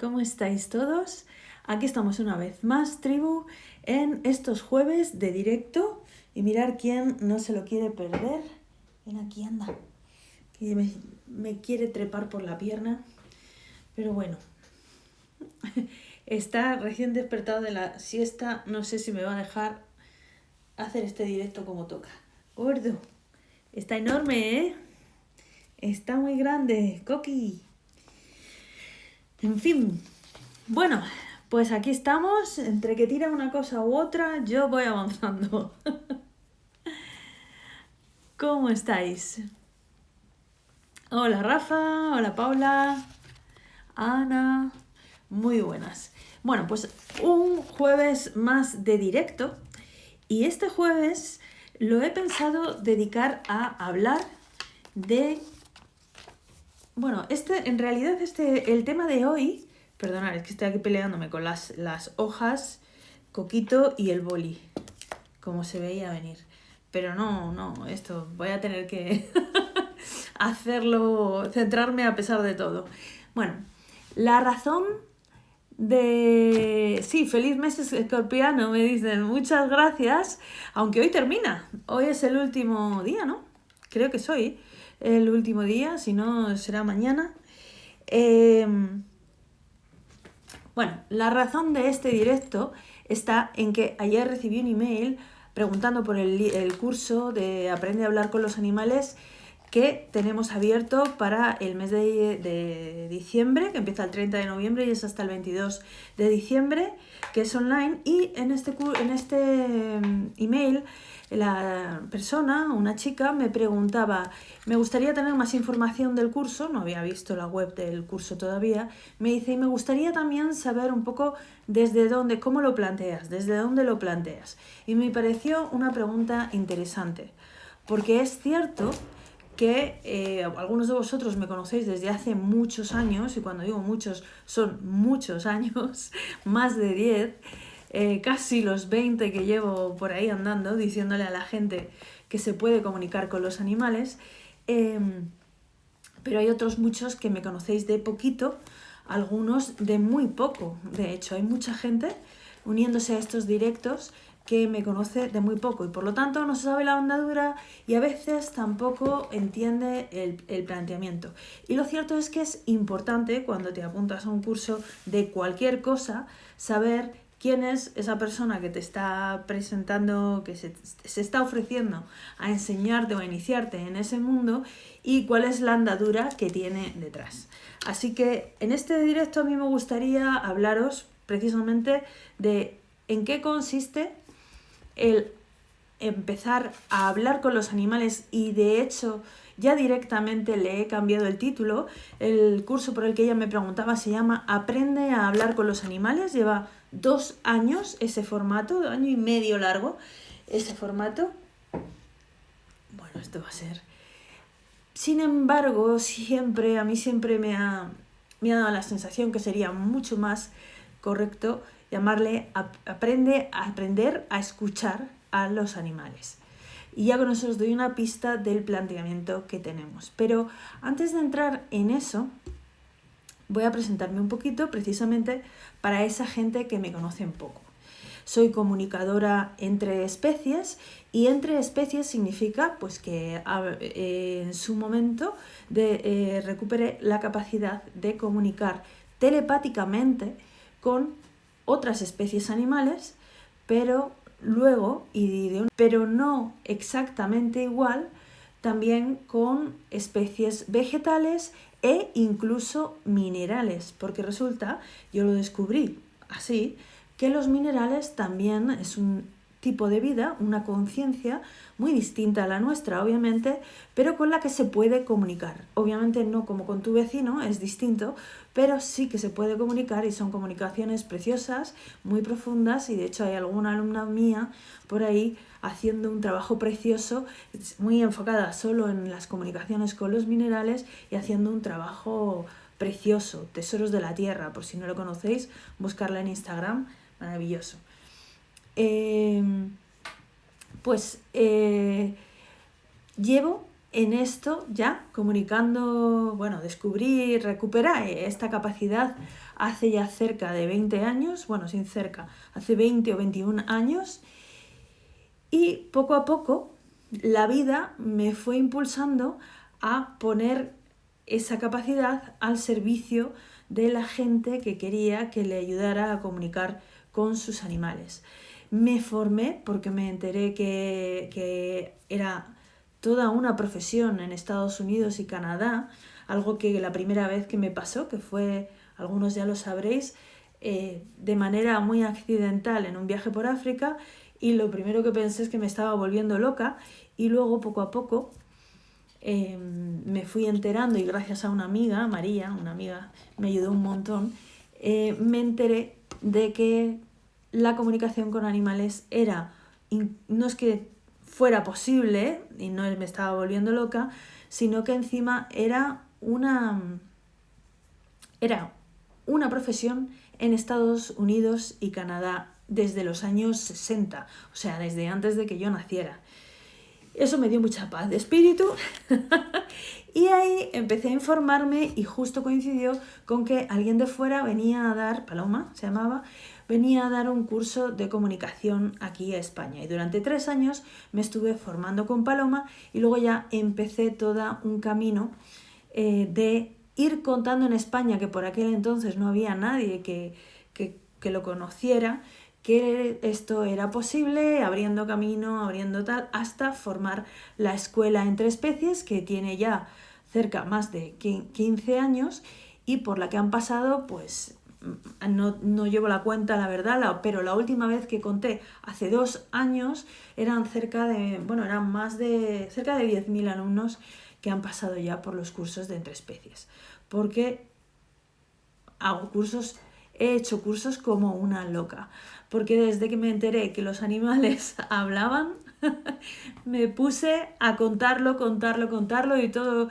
¿Cómo estáis todos? Aquí estamos una vez más, tribu, en estos jueves de directo. Y mirar quién no se lo quiere perder. Ven aquí, anda. Que me, me quiere trepar por la pierna. Pero bueno. Está recién despertado de la siesta. No sé si me va a dejar hacer este directo como toca. Gordo. Está enorme, ¿eh? Está muy grande. Coqui. En fin, bueno, pues aquí estamos, entre que tira una cosa u otra, yo voy avanzando. ¿Cómo estáis? Hola Rafa, hola Paula, Ana, muy buenas. Bueno, pues un jueves más de directo y este jueves lo he pensado dedicar a hablar de bueno, este, en realidad este, el tema de hoy, perdonad, es que estoy aquí peleándome con las, las hojas, Coquito y el boli, como se veía venir. Pero no, no, esto voy a tener que hacerlo, centrarme a pesar de todo. Bueno, la razón de... Sí, feliz mes escorpiano, me dicen, muchas gracias, aunque hoy termina, hoy es el último día, ¿no? Creo que soy el último día, si no será mañana. Em, bueno, la razón de este directo está en que ayer recibí un email preguntando por el, curso de Aprende a hablar con los animales que tenemos abierto para el mes de, de, diciembre, que empieza el 30 de noviembre y es hasta el 22 de diciembre, que es online. Y en este, en este em, email la persona, una chica, me preguntaba, me gustaría tener más información del curso, no había visto la web del curso todavía, me dice, y me gustaría también saber un poco desde dónde, cómo lo planteas, desde dónde lo planteas. Y me pareció una pregunta interesante, porque es cierto que eh, algunos de vosotros me conocéis desde hace muchos años, y cuando digo muchos, son muchos años, más de 10, eh, casi los 20 que llevo por ahí andando, diciéndole a la gente que se puede comunicar con los animales, em, pero hay otros muchos que me conocéis de poquito, algunos de muy poco. De hecho, hay mucha gente uniéndose a estos directos que me conoce de muy poco y por lo tanto no se sabe la andadura y a veces tampoco entiende el, el, planteamiento. Y lo cierto es que es importante cuando te apuntas a un curso de cualquier cosa saber quién es esa persona que te está presentando, que se, está ofreciendo a enseñarte o a iniciarte en ese mundo y cuál es la andadura que tiene detrás. Así que en este directo a mí me gustaría hablaros precisamente de en qué consiste el empezar a hablar con los animales y de hecho ya directamente le he cambiado el título. El curso por el que ella me preguntaba se llama Aprende a hablar con los animales. Lleva dos años ese formato, año y medio largo ese formato. Bueno, esto va a ser... Sin embargo, siempre, a mí siempre me ha, me ha dado la sensación que sería mucho más correcto llamarle aprende a aprender a escuchar a los animales. Y ya con eso os doy una pista del planteamiento que tenemos. Pero antes de entrar en eso, voy a presentarme un poquito precisamente para esa gente que me conoce un poco. Soy comunicadora entre especies y entre especies significa pues que eh, en su momento de, eh, recupere la capacidad de comunicar telepáticamente con otras especies animales, pero luego, y pero no exactamente igual, también con especies vegetales e incluso minerales, porque resulta, yo lo descubrí así, que los minerales también es un tipo de vida, una conciencia muy distinta a la nuestra, obviamente, pero con la que se puede comunicar. Obviamente no como con tu vecino, es distinto, pero sí que se puede comunicar y son comunicaciones preciosas, muy profundas y de hecho hay alguna alumna mía por ahí haciendo un trabajo precioso, muy enfocada solo en las comunicaciones con los minerales y haciendo un trabajo precioso, Tesoros de la Tierra, por si no lo conocéis, buscarla en Instagram, maravilloso. Em, pues eh, llevo en esto ya comunicando, bueno, descubrí, recuperé esta capacidad hace ya cerca de 20 años, bueno, sin cerca, hace 20 o 21 años, y poco a poco la vida me fue impulsando a poner esa capacidad al servicio de la gente que quería que le ayudara a comunicar con sus animales. Me formé porque me enteré que, que era toda una profesión en Estados Unidos y Canadá, algo que la primera vez que me pasó, que fue, algunos ya lo sabréis, eh, de manera muy accidental en un viaje por África y lo primero que pensé es que me estaba volviendo loca y luego poco a poco em, me fui enterando y gracias a una amiga, María, una amiga, me ayudó un montón, eh, me enteré de que la comunicación con animales era, no es que fuera posible, y no me estaba volviendo loca, sino que encima era una, era una profesión en Estados Unidos y Canadá desde los años 60, o sea, desde antes de que yo naciera. Eso me dio mucha paz de espíritu y ahí empecé a informarme y justo coincidió con que alguien de fuera venía a dar, Paloma se llamaba, venía a dar un curso de comunicación aquí a España. Y durante tres años me estuve formando con Paloma y luego ya empecé todo un camino eh, de ir contando en España, que por aquel entonces no había nadie que, que lo conociera, que esto era posible, abriendo camino, abriendo tal, hasta formar la escuela entre especies, que tiene ya cerca más de 15 años y por la que han pasado pues no, no, llevo la cuenta, la verdad, pero la última vez que conté, hace dos años, eran cerca de, bueno, eran más de, cerca de 10.000 alumnos que han pasado ya por los cursos de entre especies. Porque hago cursos, he hecho cursos como una loca. Porque desde que me enteré que los animales hablaban, me puse a contarlo, contarlo, contarlo y todo,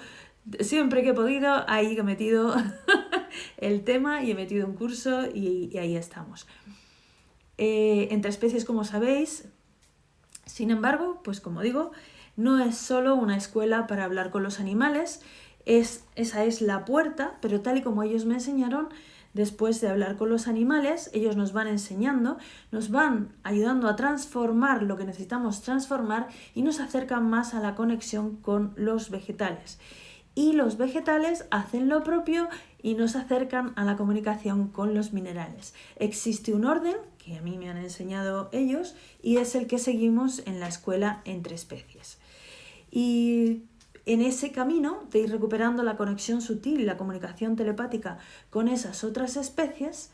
siempre que he podido, ahí he metido el tema y he metido un curso y, ahí estamos. Eh, entre especies, como sabéis, sin embargo, pues como digo, no es solo una escuela para hablar con los animales, es, esa es la puerta, pero tal y como ellos me enseñaron, después de hablar con los animales, ellos nos van enseñando, nos van ayudando a transformar lo que necesitamos transformar y nos acercan más a la conexión con los vegetales y los vegetales hacen lo propio y nos acercan a la comunicación con los minerales. Existe un orden que a mí me han enseñado ellos y es el que seguimos en la escuela entre especies. Y en ese camino de ir recuperando la conexión sutil la comunicación telepática con esas otras especies,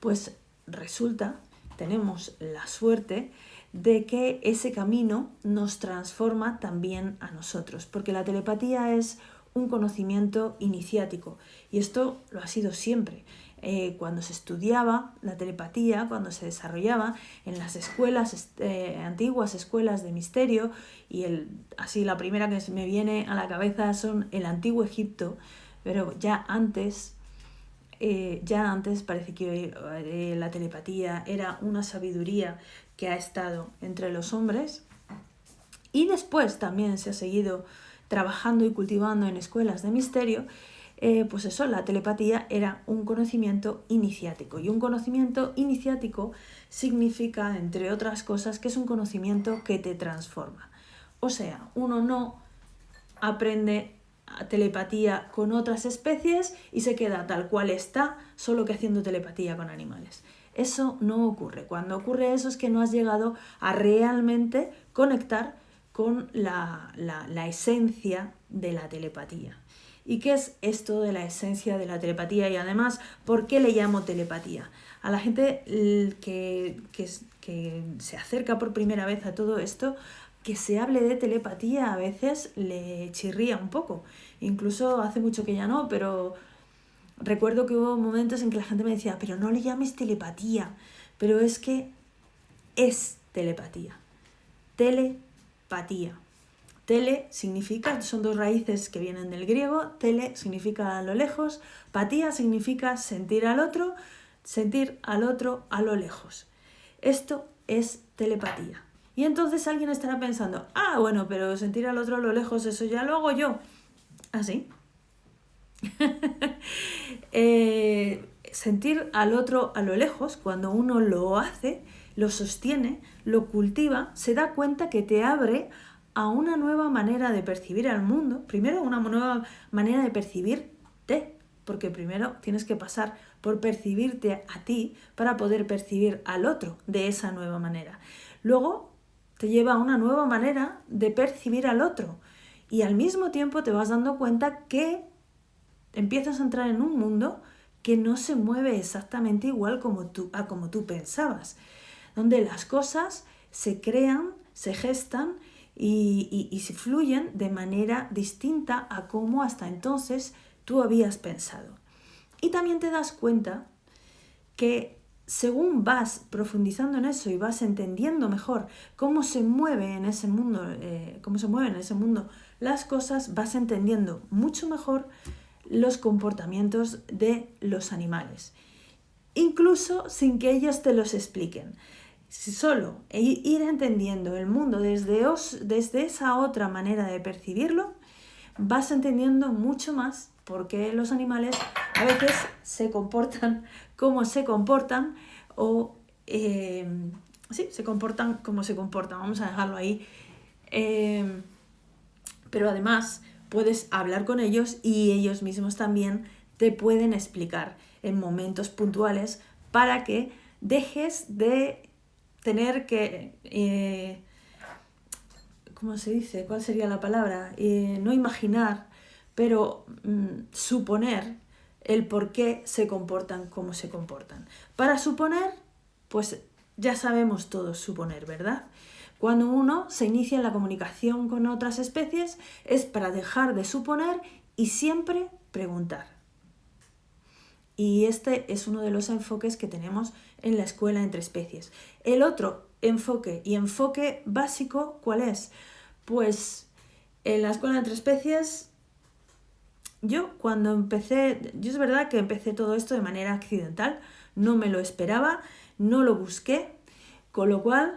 pues resulta, tenemos la suerte de que ese camino nos transforma también a nosotros, porque la telepatía es un conocimiento iniciático. Y esto lo ha sido siempre. Eh, cuando se estudiaba la telepatía, cuando se desarrollaba en las escuelas, eh, antiguas escuelas de misterio, y el, así la primera que me viene a la cabeza son el antiguo Egipto, pero ya antes, eh, ya antes parece que la telepatía era una sabiduría que ha estado entre los hombres, y después también se ha seguido trabajando y cultivando en escuelas de misterio, eh, pues eso, la telepatía era un conocimiento iniciático. Y un conocimiento iniciático significa, entre otras cosas, que es un conocimiento que te transforma. O sea, uno no aprende telepatía con otras especies y se queda tal cual está, solo que haciendo telepatía con animales. Eso no ocurre. Cuando ocurre eso es que no has llegado a realmente conectar con la, esencia de la telepatía. ¿Y qué es esto de la esencia de la telepatía? Y además, ¿por qué le llamo telepatía? A la gente que, que, que, se acerca por primera vez a todo esto, que se hable de telepatía a veces le chirría un poco. Incluso hace mucho que ya no, pero recuerdo que hubo momentos en que la gente me decía, pero no le llames telepatía, pero es que es telepatía. Telepatía patía. Tele significa, son dos raíces que vienen del griego, tele significa a lo lejos, patía significa sentir al otro, sentir al otro a lo lejos. Esto es telepatía. Y entonces alguien estará pensando, ah, bueno, pero sentir al otro a lo lejos, eso ya lo hago yo. Así. Eh, sentir al otro a lo lejos, cuando uno lo hace, lo sostiene, lo cultiva, se da cuenta que te abre a una nueva manera de percibir al mundo. Primero, una nueva manera de percibirte, porque primero tienes que pasar por percibirte a ti para poder percibir al otro de esa nueva manera. Luego, te lleva a una nueva manera de percibir al otro y al mismo tiempo te vas dando cuenta que empiezas a entrar en un mundo que no se mueve exactamente igual como tú, a como tú pensabas, donde las cosas se crean, se gestan y, y, se fluyen de manera distinta a como hasta entonces tú habías pensado. Y también te das cuenta que según vas profundizando en eso y vas entendiendo mejor cómo se en ese mundo, eh, cómo se mueven en ese mundo las cosas, vas entendiendo mucho mejor los comportamientos de los animales, incluso sin que ellos te los expliquen. Solo ir entendiendo el mundo desde, desde esa otra manera de percibirlo, vas entendiendo mucho más por qué los animales a veces se comportan como se comportan o eh, sí, se comportan como se comportan. Vamos a dejarlo ahí. Eh, pero además puedes hablar con ellos y ellos mismos también te pueden explicar en momentos puntuales para que dejes de tener que, eh, ¿cómo se dice? ¿Cuál sería la palabra? Eh, no imaginar, pero mm, suponer el por qué se comportan como se comportan. Para suponer, pues ya sabemos todos suponer, ¿verdad? Cuando uno se inicia en la comunicación con otras especies es para dejar de suponer y siempre preguntar. Y este es uno de los enfoques que tenemos en la escuela entre especies. El otro enfoque y enfoque básico, ¿cuál es? Pues en la escuela entre especies, yo cuando empecé, yo es verdad que empecé todo esto de manera accidental, no me lo esperaba, no lo busqué, con lo cual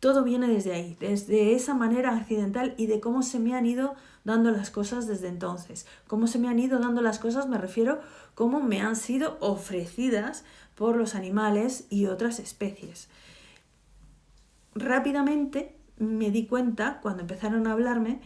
todo viene desde ahí, desde esa manera accidental y de cómo se me han ido dando las cosas desde entonces. Cómo se me han ido dando las cosas me refiero cómo me han sido ofrecidas por los animales y otras especies. Rápidamente me di cuenta, cuando empezaron a hablarme,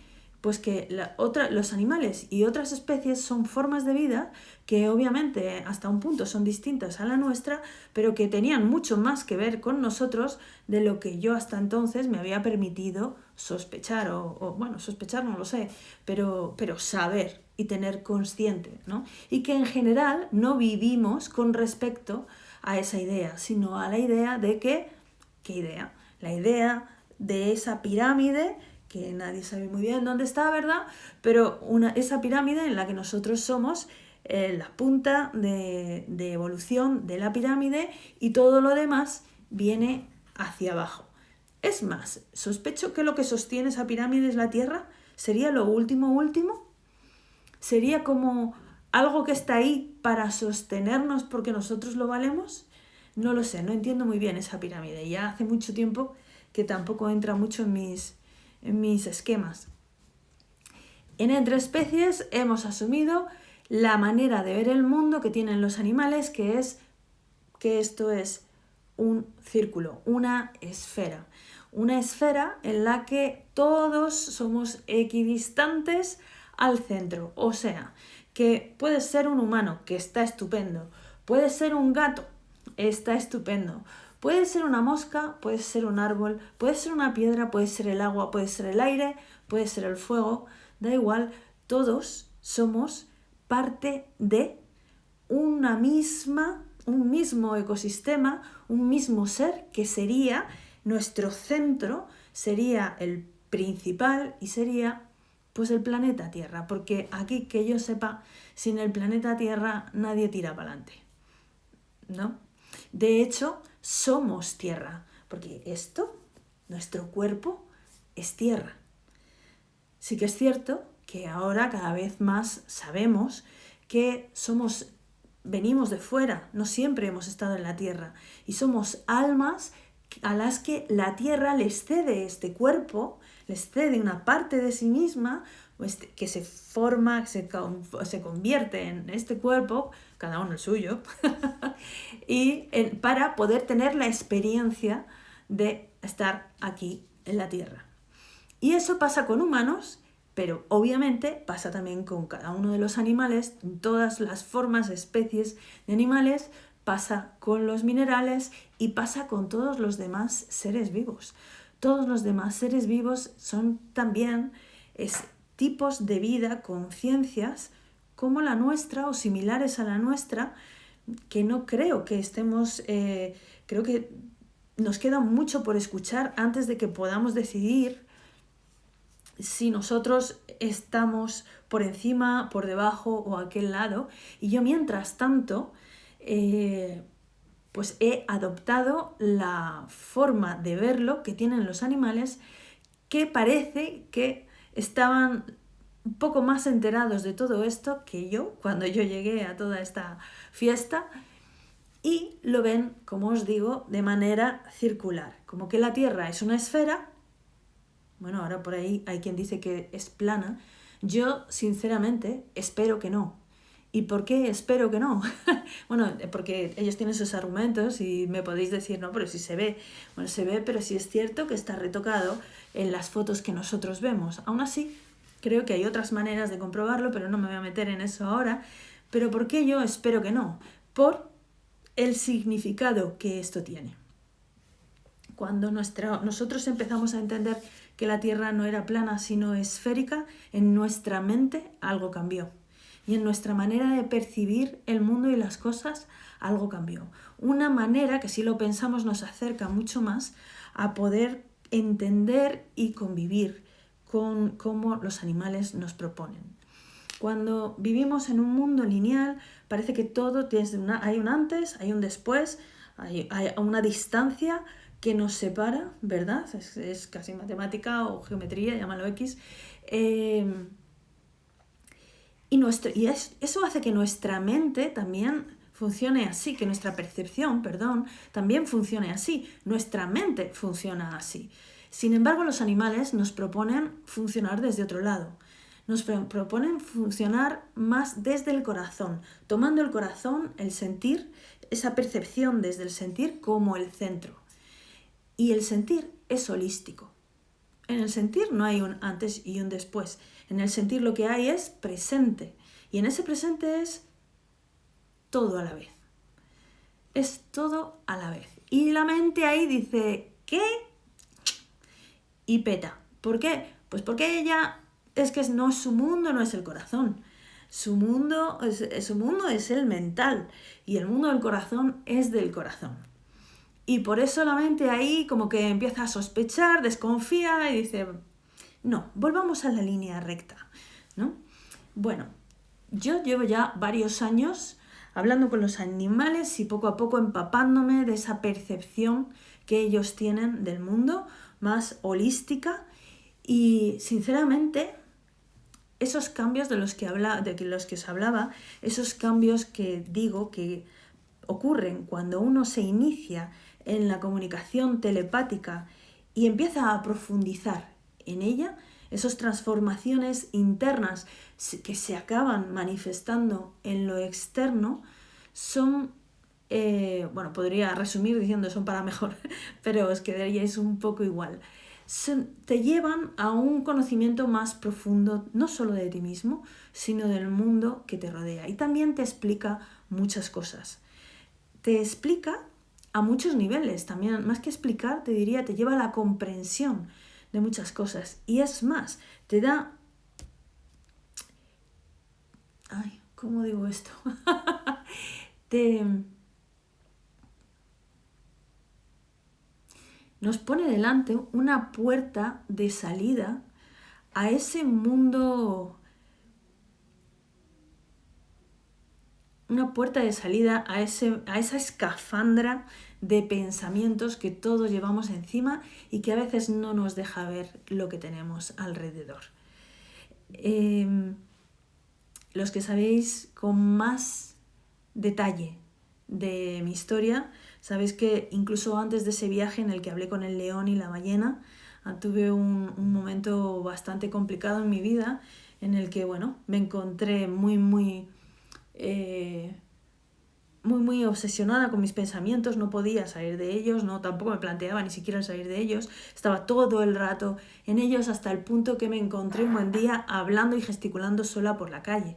pues que la otra, los animales y otras especies son formas de vida que obviamente hasta un punto son distintas a la nuestra, pero que tenían mucho más que ver con nosotros de lo que yo hasta entonces me había permitido sospechar, o, bueno, sospechar no lo sé, pero, pero saber y tener consciente, ¿no? Y que en general no vivimos con respecto a esa idea, sino a la idea de que, ¿qué idea? La idea de esa pirámide que nadie sabe muy bien dónde está, ¿verdad? Pero una, esa pirámide en la que nosotros somos eh, la punta de, de evolución de la pirámide y todo lo demás viene hacia abajo. Es más, sospecho que lo que sostiene esa pirámide es la Tierra. ¿Sería lo último último? ¿Sería como algo que está ahí para sostenernos porque nosotros lo valemos? No lo sé, no entiendo muy bien esa pirámide. Ya hace mucho tiempo que tampoco entra mucho en mis, mis esquemas. En Entre Especies hemos asumido la manera de ver el mundo que tienen los animales, que es que esto es un círculo, una esfera. Una esfera en la que todos somos equidistantes al centro. O sea, que puede ser un humano, que está estupendo. Puede ser un gato, está estupendo. Puede ser una mosca, puede ser un árbol, puede ser una piedra, puede ser el agua, puede ser el aire, puede ser el fuego, da igual, todos somos parte de una misma, un mismo ecosistema, un mismo ser que sería nuestro centro, sería el principal y sería pues el planeta Tierra, porque aquí que yo sepa, sin el planeta Tierra nadie tira para adelante. ¿No? De hecho, somos tierra, porque esto, nuestro cuerpo, es tierra. Sí que es cierto que ahora cada vez más sabemos que somos venimos de fuera, no siempre hemos estado en la tierra y somos almas a las que la tierra les cede este cuerpo, les cede una parte de sí misma, este, que se forma, se, se convierte en este cuerpo, cada uno el suyo, y para poder tener la experiencia de estar aquí en la tierra. Y eso pasa con humanos, pero obviamente pasa también con cada uno de los animales, todas las formas, especies de animales, pasa con los minerales y pasa con todos los demás seres vivos. Todos los demás seres vivos son también tipos de vida, conciencias como la nuestra o similares a la nuestra, que no creo que estemos, eh, creo que nos queda mucho por escuchar antes de que podamos decidir si nosotros estamos por encima, por debajo o aquel lado. Y yo mientras tanto, eh, pues he adoptado la forma de verlo que tienen los animales que parece que estaban un poco más enterados de todo esto que yo cuando yo llegué a toda esta fiesta y lo ven, como os digo, de manera circular, como que la Tierra es una esfera, bueno, ahora por ahí hay quien dice que es plana, yo sinceramente espero que no. ¿Y por qué espero que no? bueno, porque ellos tienen sus argumentos y me podéis decir, no, pero si se ve. Bueno, se ve, pero si es cierto que está retocado en las fotos que nosotros vemos. Aún así, creo que hay otras maneras de comprobarlo, pero no me voy a meter en eso ahora. Pero ¿por qué yo espero que no? Por el significado que esto tiene. Cuando nosotros empezamos a entender que la Tierra no era plana sino esférica, en nuestra mente algo cambió. Y en nuestra manera de percibir el mundo y las cosas algo cambió. Una manera que si lo pensamos nos acerca mucho más a poder entender y convivir con cómo los animales nos proponen. Cuando vivimos en un mundo lineal, parece que todo tiene una, hay un antes, hay un después, hay, una distancia que nos separa, ¿verdad? Es, casi matemática o geometría, llámalo X. Em, y nuestro, y eso hace que nuestra mente también funcione así, que nuestra percepción, perdón, también funcione así. Nuestra mente funciona así. Sin embargo, los animales nos proponen funcionar desde otro lado nos proponen funcionar más desde el corazón, tomando el corazón, el sentir, esa percepción desde el sentir como el centro. Y el sentir es holístico. En el sentir no hay un antes y un después. En el sentir lo que hay es presente. Y en ese presente es todo a la vez. Es todo a la vez. Y la mente ahí dice, ¿qué? Y peta. ¿Por qué? Pues porque ella es que no es su mundo, no es el corazón. Su mundo, es, su mundo es el mental y el mundo del corazón es del corazón. Y por eso la mente ahí como que empieza a sospechar, desconfía y dice, no, volvamos a la línea recta. ¿no? Bueno, yo llevo ya varios años hablando con los animales y poco a poco empapándome de esa percepción que ellos tienen del mundo más holística y sinceramente esos cambios de los que, habla, de los que os hablaba, esos cambios que digo que ocurren cuando uno se inicia en la comunicación telepática y empieza a profundizar en ella, esas transformaciones internas que se acaban manifestando en lo externo son, eh, bueno, podría resumir diciendo son para mejor, pero os quedaríais un poco igual te llevan a un conocimiento más profundo, no solo de ti mismo, sino del mundo que te rodea. Y también te explica muchas cosas. Te explica a muchos niveles, también más que explicar, te diría, te lleva a la comprensión de muchas cosas. Y es más, te da... Ay, ¿cómo digo esto? te nos pone delante una puerta de salida a ese mundo, una puerta de salida a, ese, a esa escafandra de pensamientos que todos llevamos encima y que a veces no nos deja ver lo que tenemos alrededor. Em, los que sabéis con más detalle de mi historia, sabéis que incluso antes de ese viaje en el que hablé con el león y la ballena, tuve un, momento bastante complicado en mi vida en el que, bueno, me encontré muy, muy... Eh, muy, muy obsesionada con mis pensamientos, no podía salir de ellos, no tampoco me planteaba ni siquiera salir de ellos, estaba todo el rato en ellos hasta el punto que me encontré un buen día hablando y gesticulando sola por la calle.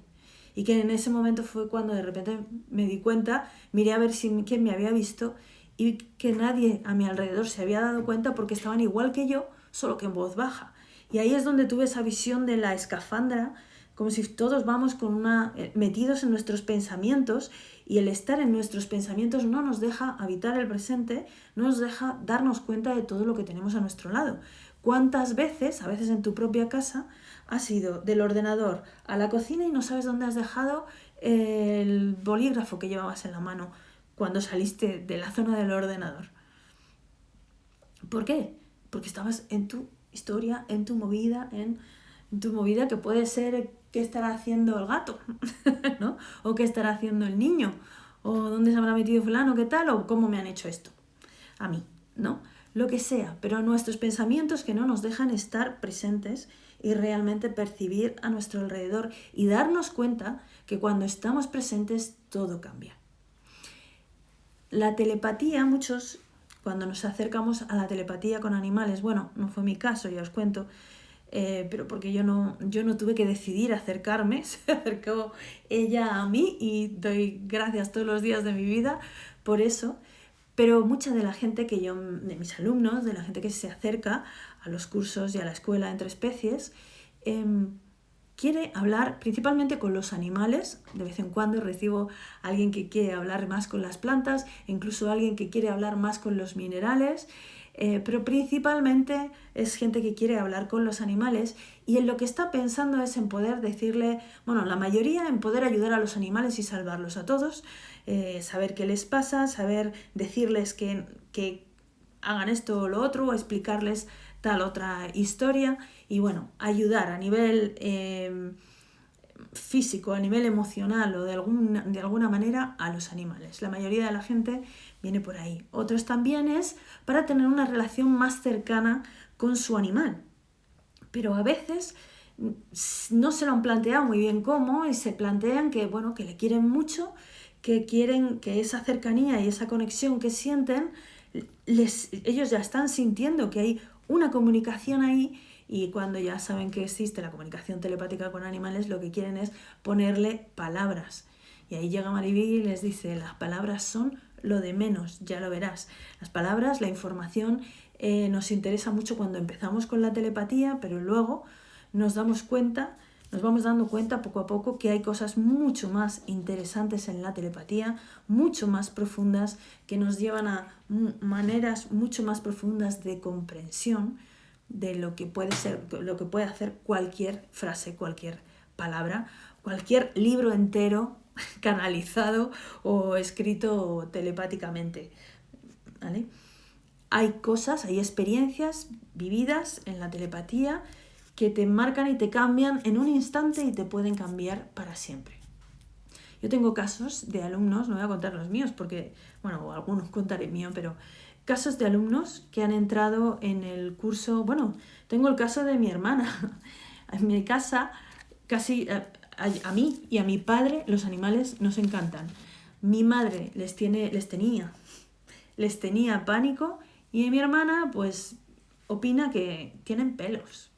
Y que en ese momento fue cuando de repente me di cuenta, miré a ver si quién me había visto y que nadie a mi alrededor se había dado cuenta porque estaban igual que yo, solo que en voz baja. Y ahí es donde tuve esa visión de la escafandra, como si todos vamos con una, eh, metidos en nuestros pensamientos y el estar en nuestros pensamientos no nos deja habitar el presente, no nos deja darnos cuenta de todo lo que tenemos a nuestro lado. ¿Cuántas veces, a veces en tu propia casa, has ido del ordenador a la cocina y no sabes dónde has dejado el bolígrafo que llevabas en la mano cuando saliste de la zona del ordenador? ¿Por qué? Porque estabas en tu historia, en tu movida, en tu movida que puede ser qué estará haciendo el gato, ¿no? O qué estará haciendo el niño, o dónde se habrá metido fulano, qué tal, o cómo me han hecho esto. A mí, ¿no? Lo que sea, pero nuestros pensamientos que no nos dejan estar presentes y realmente percibir a nuestro alrededor y darnos cuenta que cuando estamos presentes todo cambia. La telepatía, muchos, cuando nos acercamos a la telepatía con animales, bueno, no fue mi caso, ya os cuento, eh, pero porque yo no, yo no tuve que decidir acercarme, se acercó ella a mí y doy gracias todos los días de mi vida por eso. Pero mucha de la gente que yo, de mis alumnos, de la gente que se acerca a los cursos y a la escuela entre especies, em, quiere hablar principalmente con los animales. De vez en cuando recibo a alguien que quiere hablar más con las plantas, incluso alguien que quiere hablar más con los minerales. Eh, pero principalmente es gente que quiere hablar con los animales y en lo que está pensando es en poder decirle, bueno, la mayoría en poder ayudar a los animales y salvarlos a todos, eh, saber qué les pasa, saber decirles que, que hagan esto o lo otro, o explicarles tal otra historia y bueno, ayudar a nivel eh, físico, a nivel emocional o de, de alguna manera a los animales. La mayoría de la gente viene por ahí. Otros también es para tener una relación más cercana con su animal. Pero a veces no se lo han planteado muy bien cómo y se plantean que, bueno, que le quieren mucho, que quieren que esa cercanía y esa conexión que sienten, les, ellos ya están sintiendo que hay una comunicación ahí y cuando ya saben que existe la comunicación telepática con animales, lo que quieren es ponerle palabras. Y ahí llega Maribí y les dice, las palabras son lo de menos, ya lo verás. Las palabras, la información eh, nos interesa mucho cuando empezamos con la telepatía, pero luego nos damos cuenta, nos vamos dando cuenta poco a poco que hay cosas mucho más interesantes en la telepatía, mucho más profundas, que nos llevan a maneras mucho más profundas de comprensión de lo que puede ser, lo que puede hacer cualquier frase, cualquier palabra, cualquier libro entero canalizado o escrito telepáticamente. Hay cosas, hay experiencias vividas en la telepatía que te marcan y te cambian en un instante y te pueden cambiar para siempre. Yo tengo casos de alumnos, no voy a contar los míos porque, bueno, algunos contaré mío, pero casos de alumnos que han entrado en el curso, bueno, tengo el caso de mi hermana. En mi casa casi eh, a, mí y a mi padre los animales nos encantan. Mi madre les, tiene, les tenía, les tenía pánico y mi hermana pues opina que tienen pelos.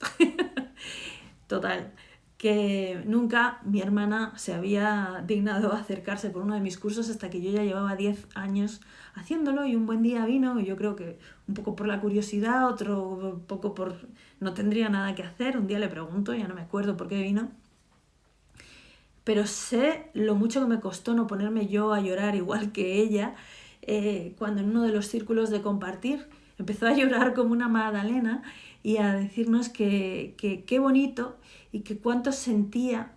Total, que nunca mi hermana se había dignado a acercarse por uno de mis cursos hasta que yo ya llevaba 10 años haciéndolo y un buen día vino, yo creo que un poco por la curiosidad, otro poco por no tendría nada que hacer, un día le pregunto, ya no me acuerdo por qué vino, pero sé lo mucho que me costó no ponerme yo a llorar igual que ella eh, cuando en uno de los círculos de compartir empezó a llorar como una magdalena y a decirnos que qué bonito y que cuánto sentía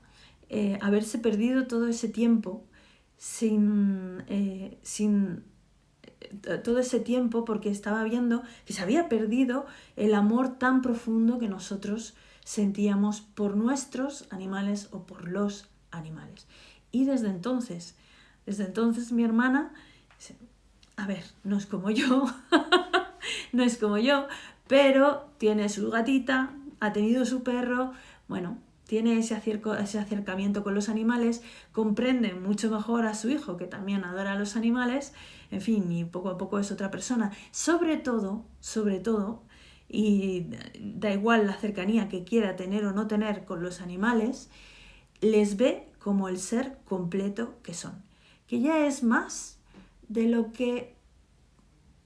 eh, haberse perdido todo ese tiempo sin, eh, sin todo ese tiempo porque estaba viendo que se había perdido el amor tan profundo que nosotros sentíamos por nuestros animales o por los animales. Y desde entonces Desde entonces mi hermana, a ver, no es como yo, no es como yo, pero tiene su gatita, ha tenido su perro, bueno, tiene ese, ese acercamiento con los animales, comprende mucho mejor a su hijo, que también adora a los animales, en fin, y poco a poco es otra persona. Sobre todo, sobre todo, y da igual la cercanía que quiera tener o no tener con los animales, les ve como el ser completo que son, que ya es más de lo que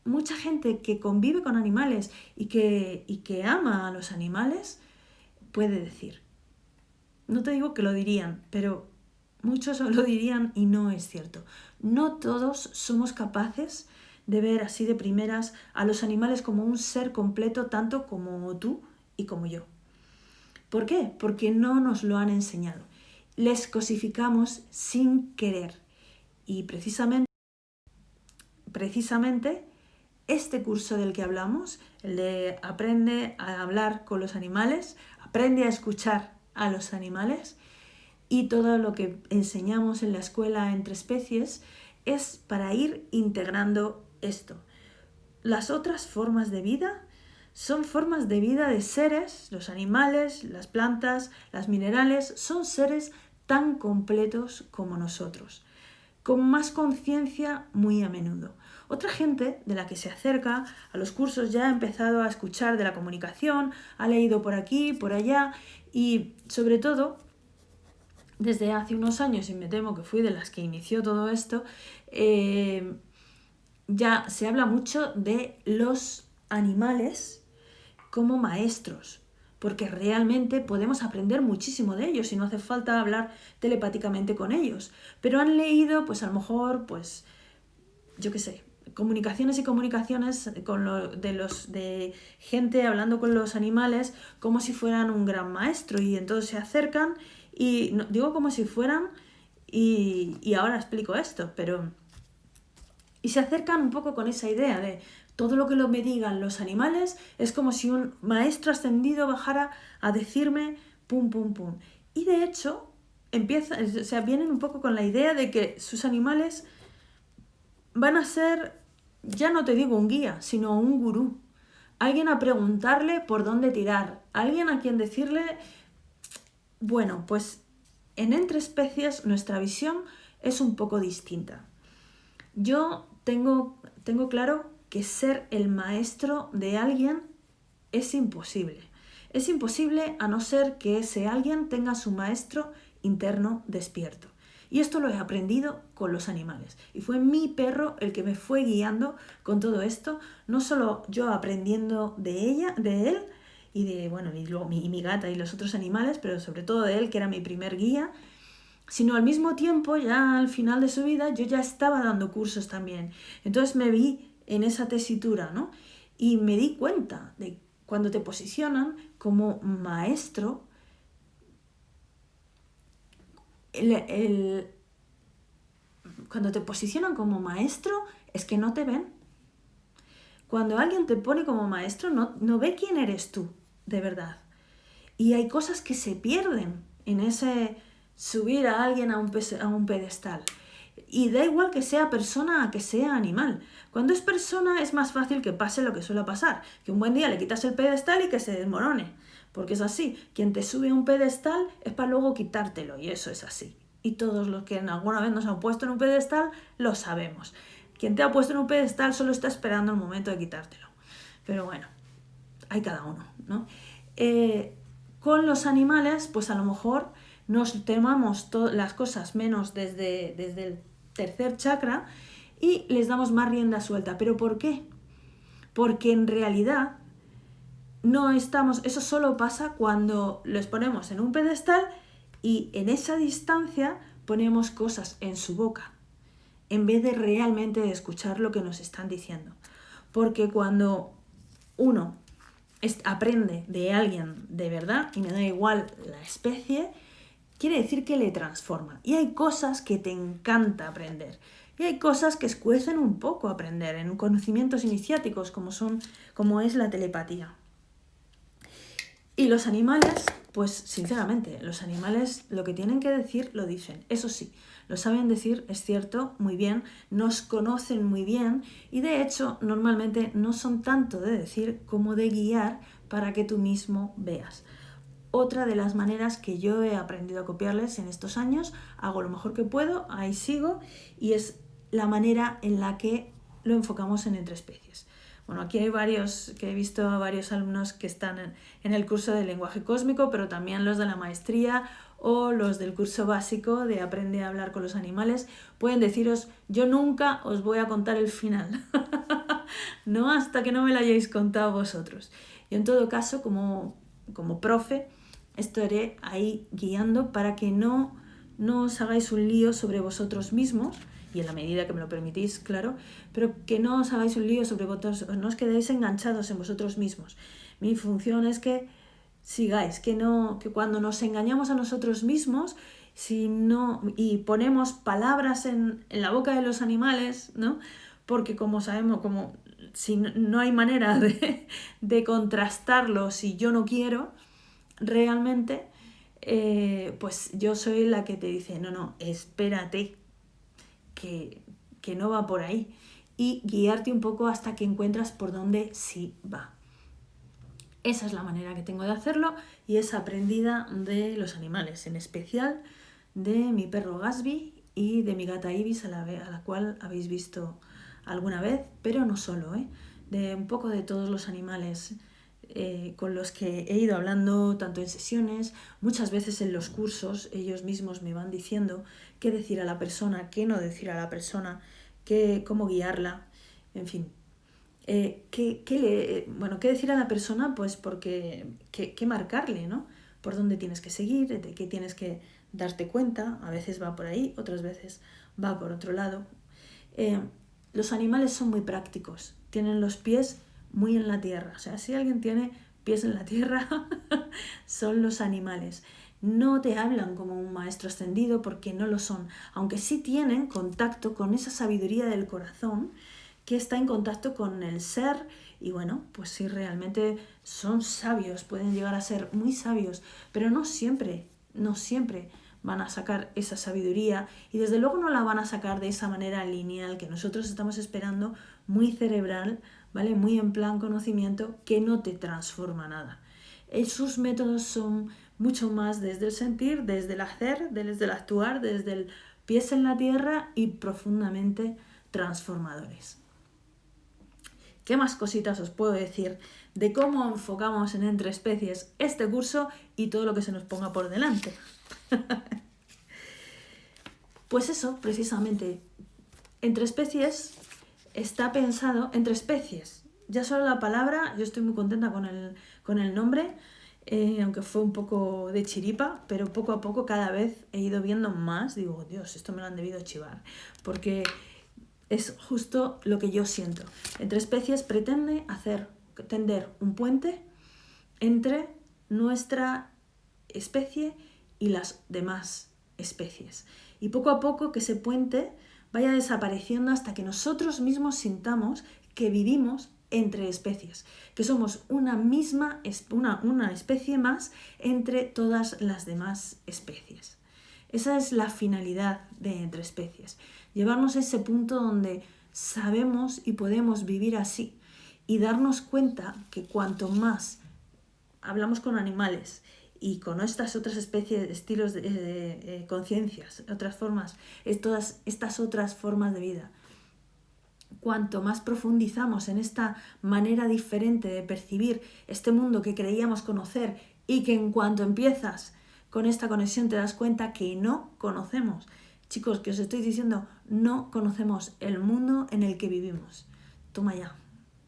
mucha gente que convive con animales y que, y que ama a los animales puede decir. No te digo que lo dirían, pero muchos lo dirían y no es cierto. No todos somos capaces de ver así de primeras a los animales como un ser completo tanto como tú y como yo. ¿Por qué? Porque no nos lo han enseñado. Les cosificamos sin querer. Y precisamente, precisamente este curso del que hablamos, el de aprende a hablar con los animales, aprende a escuchar a los animales y todo lo que enseñamos en la escuela entre especies es para ir integrando esto. Las otras formas de vida son formas de vida de seres, los animales, las plantas, las minerales, son seres tan completos como nosotros, con más conciencia muy a menudo. Otra gente de la que se acerca a los cursos ya ha empezado a escuchar de la comunicación, ha leído por aquí, por allá y sobre todo, desde hace unos años, y me temo que fui de las que inició todo esto, eh, ya se habla mucho de los animales como maestros, porque realmente podemos aprender muchísimo de ellos y no hace falta hablar telepáticamente con ellos. Pero han leído, pues a lo mejor, pues, yo qué sé, comunicaciones y comunicaciones con lo, de, los, de gente hablando con los animales como si fueran un gran maestro y entonces se acercan y digo como si fueran y, y ahora explico esto, pero... Y se acercan un poco con esa idea de todo lo que lo me digan los animales es como si un maestro ascendido bajara a decirme pum, pum, pum. Y de hecho, empieza, o sea, vienen un poco con la idea de que sus animales van a ser ya no te digo un guía, sino un gurú. Alguien a preguntarle por dónde tirar. Alguien a quien decirle, bueno, pues en Entre Especies nuestra visión es un poco distinta. Yo tengo, tengo claro que ser el maestro de alguien es imposible. Es imposible a no ser que ese alguien tenga su maestro interno despierto. Y esto lo he aprendido con los animales. Y fue mi perro el que me fue guiando con todo esto, no solo yo aprendiendo de ella, de él, y de, bueno, y luego mi, mi gata y los otros animales, pero sobre todo de él, que era mi primer guía, sino al mismo tiempo, ya al final de su vida, yo ya estaba dando cursos también. Entonces me vi en esa tesitura, ¿no? Y me di cuenta de cuando te posicionan como maestro, el, cuando te posicionan como maestro es que no te ven. Cuando alguien te pone como maestro no, no ve quién eres tú, de verdad. Y hay cosas que se pierden en ese subir a alguien a un, a un pedestal. Y da igual que sea persona a que sea animal. Cuando es persona es más fácil que pase lo que suele pasar, que un buen día le quitas el pedestal y que se desmorone porque es así. Quien te sube a un pedestal es para luego quitártelo y eso es así. Y todos los que en alguna vez nos han puesto en un pedestal lo sabemos. Quien te ha puesto en un pedestal solo está esperando el momento de quitártelo. Pero bueno, hay cada uno, ¿no? Eh, con los animales, pues a lo mejor nos temamos las cosas menos desde, desde el tercer chakra y les damos más rienda suelta. ¿Pero por qué? Porque en realidad no estamos, eso solo pasa cuando los ponemos en un pedestal y en esa distancia ponemos cosas en su boca, en vez de realmente escuchar lo que nos están diciendo. Porque cuando uno aprende de alguien de verdad, y me da igual la especie, quiere decir que le transforma. Y hay cosas que te encanta aprender. Y hay cosas que escuecen un poco aprender en conocimientos iniciáticos como, son, como es la telepatía. Y los animales, pues sinceramente, los animales lo que tienen que decir lo dicen. Eso sí, lo saben decir, es cierto, muy bien, nos conocen muy bien y de hecho normalmente no son tanto de decir como de guiar para que tú mismo veas. Otra de las maneras que yo he aprendido a copiarles en estos años, hago lo mejor que puedo, ahí sigo, y es la manera en la que lo enfocamos en entre especies. Bueno, aquí hay varios, que he visto varios alumnos que están en, el curso de lenguaje cósmico, pero también los de la maestría o los del curso básico de Aprende a hablar con los animales, pueden deciros, yo nunca os voy a contar el final, no hasta que no me lo hayáis contado vosotros. Y en todo caso, como, como profe, estaré ahí guiando para que no, no os hagáis un lío sobre vosotros mismos, y en la medida que me lo permitís, claro, pero que no os hagáis un lío sobre vosotros, no os quedéis enganchados en vosotros mismos. Mi función es que sigáis, que, no, que cuando nos engañamos a nosotros mismos si no, y ponemos palabras en, la boca de los animales, ¿no? porque como sabemos, como si no, hay manera de, de, contrastarlo si yo no quiero, realmente, eh, pues yo soy la que te dice, no, no, espérate, que, que no va por ahí, y guiarte un poco hasta que encuentras por dónde sí va. Esa es la manera que tengo de hacerlo y es aprendida de los animales, en especial de mi perro Gasby y de mi gata Ibis, a la, a la cual habéis visto alguna vez, pero no solo, ¿eh? de un poco de todos los animales eh, con los que he ido hablando, tanto en sesiones, muchas veces en los cursos, ellos mismos me van diciendo qué decir a la persona, qué no decir a la persona, qué, cómo guiarla, en fin, eh, ¿qué, le, bueno, ¿qué decir a la persona? Pues porque, ¿qué, qué marcarle, ¿no? Por dónde tienes que seguir, qué tienes que darte cuenta, a veces va por ahí, otras veces va por otro lado. Eh, los animales son muy prácticos, tienen los pies muy en la tierra, o sea, si alguien tiene pies en la tierra, son los animales. No te hablan como un maestro ascendido porque no lo son, aunque sí tienen contacto con esa sabiduría del corazón que está en contacto con el ser y bueno, pues sí, realmente son sabios, pueden llegar a ser muy sabios, pero no siempre, no siempre van a sacar esa sabiduría y desde luego no la van a sacar de esa manera lineal que nosotros estamos esperando, muy cerebral, ¿vale? Muy en plan conocimiento que no te transforma nada. Sus métodos son mucho más desde el sentir, desde el hacer, desde el actuar, desde el pies en la tierra y profundamente transformadores. ¿Qué más cositas os puedo decir de cómo enfocamos en entre especies este curso y todo lo que se nos ponga por delante? pues eso, precisamente, entre especies está pensado, entre especies, ya solo la palabra, yo estoy muy contenta con el, con el nombre, eh, aunque fue un poco de chiripa, pero poco a poco cada vez he ido viendo más, digo, Dios, esto me lo han debido chivar, porque es justo lo que yo siento. Entre especies pretende hacer, tender un puente entre nuestra especie y las demás especies. Y poco a poco que ese puente vaya desapareciendo hasta que nosotros mismos sintamos que vivimos entre especies, que somos una misma, una, una especie más entre todas las demás especies. Esa es la finalidad de entre especies llevarnos a ese punto donde sabemos y podemos vivir así y darnos cuenta que cuanto más hablamos con animales y con estas otras especies, estilos de, eh, conciencias, otras formas, todas estas otras formas de vida, cuanto más profundizamos en esta manera diferente de percibir este mundo que creíamos conocer y que en cuanto empiezas con esta conexión te das cuenta que no conocemos Chicos, que os estoy diciendo, no conocemos el mundo en el que vivimos. Toma ya.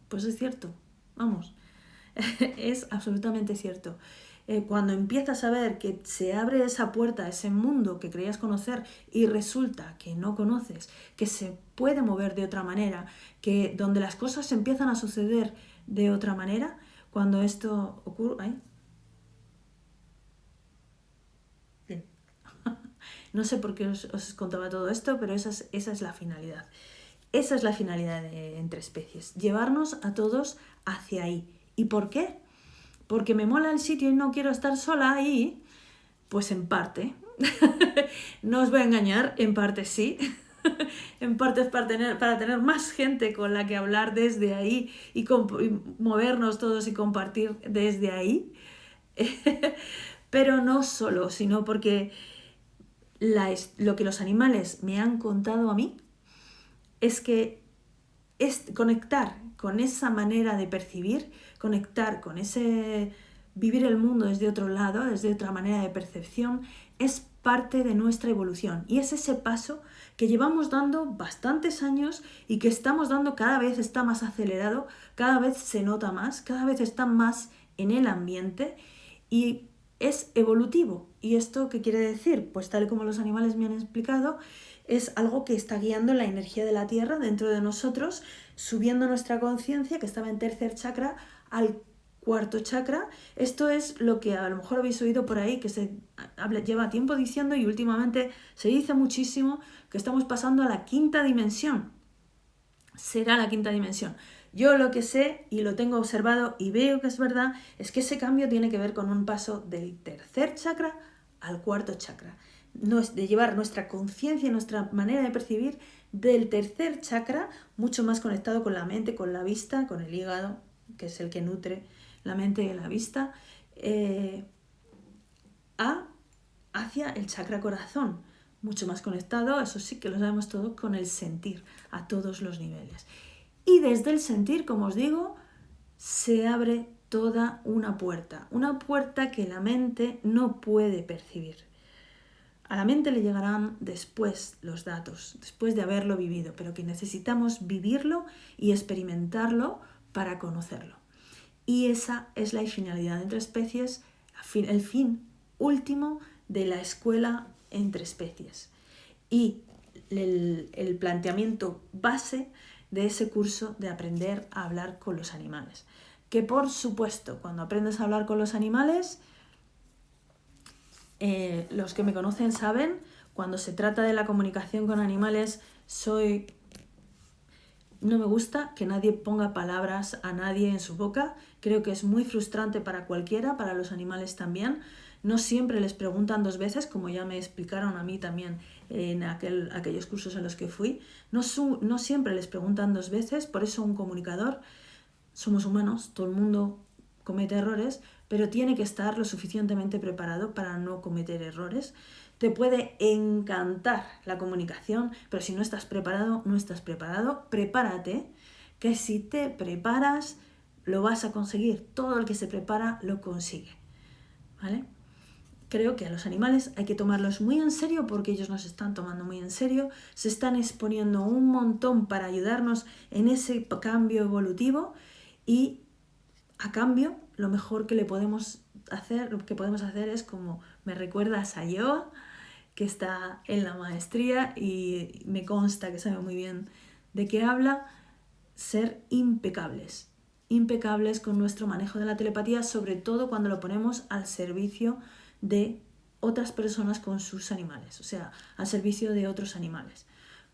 Pues es cierto, vamos. es absolutamente cierto. Eh, cuando empiezas a ver que se abre esa puerta ese mundo que creías conocer y resulta que no conoces, que se puede mover de otra manera, que donde las cosas empiezan a suceder de otra manera, cuando esto ocurre... No sé por qué os, contaba todo esto, pero esa es, esa es la finalidad. Esa es la finalidad de Entre Especies, llevarnos a todos hacia ahí. ¿Y por qué? Porque me mola el sitio y no quiero estar sola ahí, pues en parte. no os voy a engañar, en parte sí. en parte es para tener, para tener más gente con la que hablar desde ahí y, movernos todos y compartir desde ahí. Pero no solo, sino porque lo que los animales me han contado a mí es que es conectar con esa manera de percibir, conectar con ese vivir el mundo desde otro lado, desde otra manera de percepción, es parte de nuestra evolución y es ese paso que llevamos dando bastantes años y que estamos dando cada vez está más acelerado, cada vez se nota más, cada vez está más en el ambiente y es evolutivo. ¿Y esto qué quiere decir? Pues tal como los animales me han explicado, es algo que está guiando la energía de la Tierra dentro de nosotros, subiendo nuestra conciencia, que estaba en tercer chakra, al cuarto chakra. Esto es lo que a lo mejor habéis oído por ahí, que se lleva tiempo diciendo y últimamente se dice muchísimo, que estamos pasando a la quinta dimensión. Será la quinta dimensión. Yo lo que sé y lo tengo observado y veo que es verdad es que ese cambio tiene que ver con un paso del tercer chakra al cuarto chakra. De llevar nuestra conciencia, nuestra manera de percibir del tercer chakra, mucho más conectado con la mente, con la vista, con el hígado, que es el que nutre la mente y la vista, eh, a, hacia el chakra corazón, mucho más conectado, eso sí que lo sabemos todo, con el sentir a todos los niveles. Y desde el sentir, como os digo, se abre toda una puerta, una puerta que la mente no puede percibir. A la mente le llegarán después los datos, después de haberlo vivido, pero que necesitamos vivirlo y experimentarlo para conocerlo. Y esa es la finalidad entre especies, el fin último de la escuela entre especies. Y el, planteamiento base de ese curso de aprender a hablar con los animales. Que por supuesto, cuando aprendes a hablar con los animales, eh, los que me conocen saben, cuando se trata de la comunicación con animales, soy... No me gusta que nadie ponga palabras a nadie en su boca. Creo que es muy frustrante para cualquiera, para los animales también. No siempre les preguntan dos veces, como ya me explicaron a mí también en aquel, aquellos cursos en los que fui. No, no siempre les preguntan dos veces, por eso un comunicador, somos humanos, todo el mundo comete errores, pero tiene que estar lo suficientemente preparado para no cometer errores. Te puede encantar la comunicación, pero si no estás preparado, no estás preparado. Prepárate, que si te preparas, lo vas a conseguir. Todo el que se prepara lo consigue. ¿Vale? creo que a los animales hay que tomarlos muy en serio porque ellos nos están tomando muy en serio, se están exponiendo un montón para ayudarnos en ese cambio evolutivo y a cambio lo mejor que le podemos hacer, lo que podemos hacer es como me recuerda a Sayo, que está en la maestría y me consta que sabe muy bien de qué habla, ser impecables, impecables con nuestro manejo de la telepatía, sobre todo cuando lo ponemos al servicio de otras personas con sus animales, o sea, al servicio de otros animales.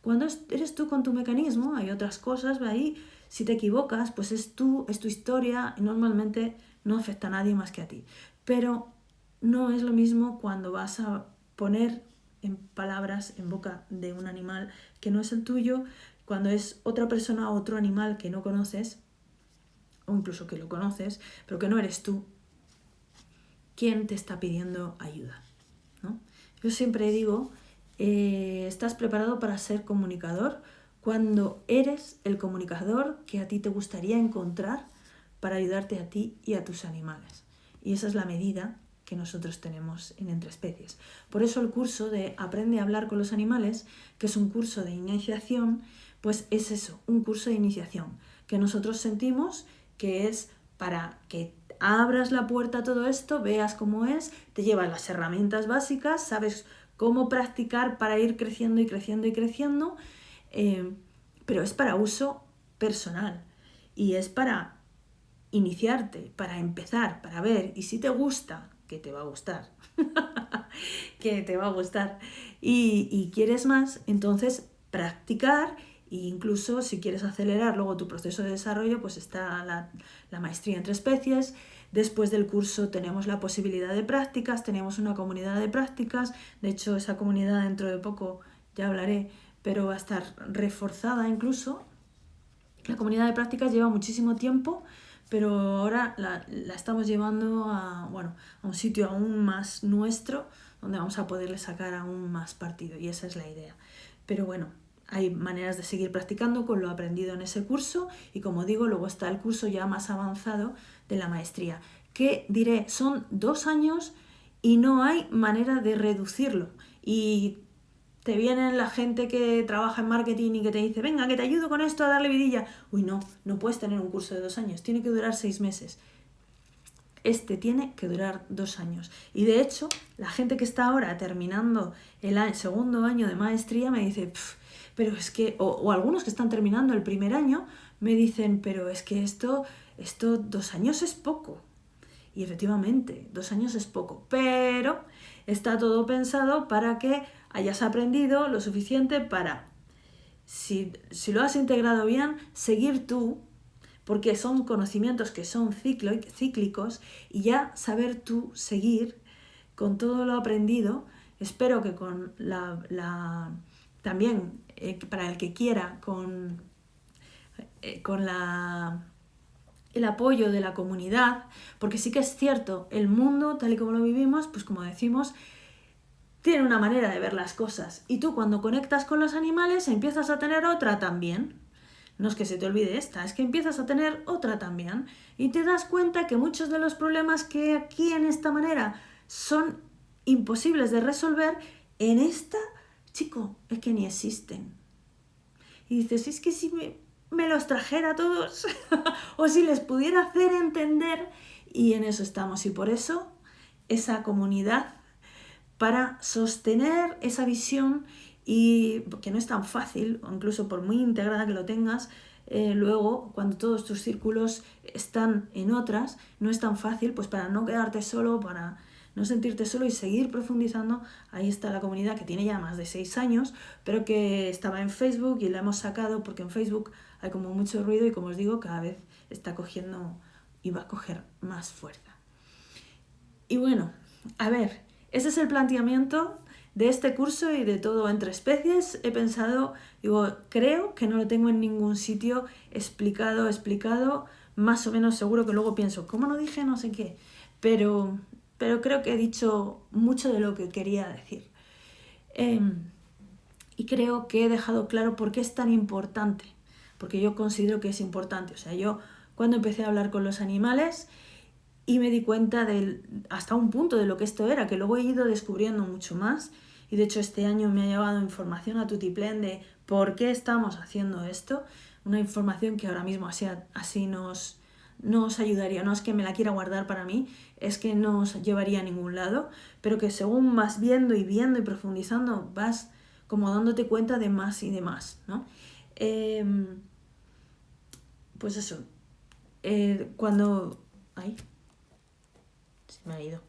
Cuando eres tú con tu mecanismo, hay otras cosas, ahí, si te equivocas, pues es tú, es tu historia y normalmente no afecta a nadie más que a ti. Pero no es lo mismo cuando vas a poner en palabras en boca de un animal que no es el tuyo, cuando es otra persona o otro animal que no conoces, o incluso que lo conoces, pero que no eres tú, quién te está pidiendo ayuda. ¿no? Yo siempre digo, eh, estás preparado para ser comunicador cuando eres el comunicador que a ti te gustaría encontrar para ayudarte a ti y a tus animales. Y esa es la medida que nosotros tenemos en Entre Especies. Por eso el curso de Aprende a hablar con los animales, que es un curso de iniciación, pues es eso, un curso de iniciación, que nosotros sentimos que es para que abras la puerta a todo esto, veas cómo es, te llevas las herramientas básicas, sabes cómo practicar para ir creciendo y creciendo y creciendo, eh, pero es para uso personal y es para iniciarte, para empezar, para ver, y si te gusta, que te va a gustar, que te va a gustar, y, y quieres más, entonces practicar E incluso si quieres acelerar luego tu proceso de desarrollo, pues está la, la maestría entre especies. Después del curso tenemos la posibilidad de prácticas, tenemos una comunidad de prácticas. De hecho, esa comunidad dentro de poco, ya hablaré, pero va a estar reforzada incluso. La comunidad de prácticas lleva muchísimo tiempo, pero ahora la, la estamos llevando a, bueno, a un sitio aún más nuestro, donde vamos a poderle sacar aún más partido, y esa es la idea. Pero bueno, hay maneras de seguir practicando con lo aprendido en ese curso y como digo, luego está el curso ya más avanzado de la maestría, que diré, son dos años y no hay manera de reducirlo. Y te vienen la gente que trabaja en marketing y que te dice, venga, que te ayudo con esto a darle vidilla. Uy, no, no puedes tener un curso de dos años, tiene que durar seis meses. Este tiene que durar dos años. Y de hecho, la gente que está ahora terminando el segundo año de maestría me dice, pero es que, o, algunos que están terminando el primer año, me dicen, pero es que esto, esto, dos años es poco. Y efectivamente, dos años es poco, pero está todo pensado para que hayas aprendido lo suficiente para, si, si lo has integrado bien, seguir tú, porque son conocimientos que son cíclicos, y ya saber tú seguir con todo lo aprendido, espero que con la, la también eh, para el que quiera, con, eh, con la, el apoyo de la comunidad, porque sí que es cierto, el mundo tal y como lo vivimos, pues como decimos, tiene una manera de ver las cosas. Y tú cuando conectas con los animales empiezas a tener otra también. No es que se te olvide esta, es que empiezas a tener otra también. Y te das cuenta que muchos de los problemas que aquí en esta manera son imposibles de resolver, en esta chico, es que ni existen. Y dices, es que si me, me los trajera todos, o si les pudiera hacer entender, y en eso estamos. Y por eso esa comunidad, para sostener esa visión, y que no es tan fácil, incluso por muy integrada que lo tengas, eh, luego cuando todos tus círculos están en otras, no es tan fácil, pues para no quedarte solo, para no sentirte solo y seguir profundizando. Ahí está la comunidad que tiene ya más de seis años, pero que estaba en Facebook y la hemos sacado porque en Facebook hay como mucho ruido y como os digo, cada vez está cogiendo y va a coger más fuerza. Y bueno, a ver, ese es el planteamiento de este curso y de todo entre especies. He pensado, digo, creo que no lo tengo en ningún sitio explicado, explicado, más o menos seguro que luego pienso, ¿cómo no dije no sé qué? Pero pero creo que he dicho mucho de lo que quería decir. Em, y creo que he dejado claro por qué es tan importante, porque yo considero que es importante. O sea, yo cuando empecé a hablar con los animales y me di cuenta del, hasta un punto de lo que esto era, que luego he ido descubriendo mucho más. Y de hecho este año me ha llevado información a Tutiplen de por qué estamos haciendo esto. Una información que ahora mismo así, así nos, no os ayudaría, no es que me la quiera guardar para mí, es que no os llevaría a ningún lado, pero que según vas viendo y viendo y profundizando, vas como dándote cuenta de más y de más, ¿no? Em, pues eso, eh, cuando... ¡Ay! Me ha ido.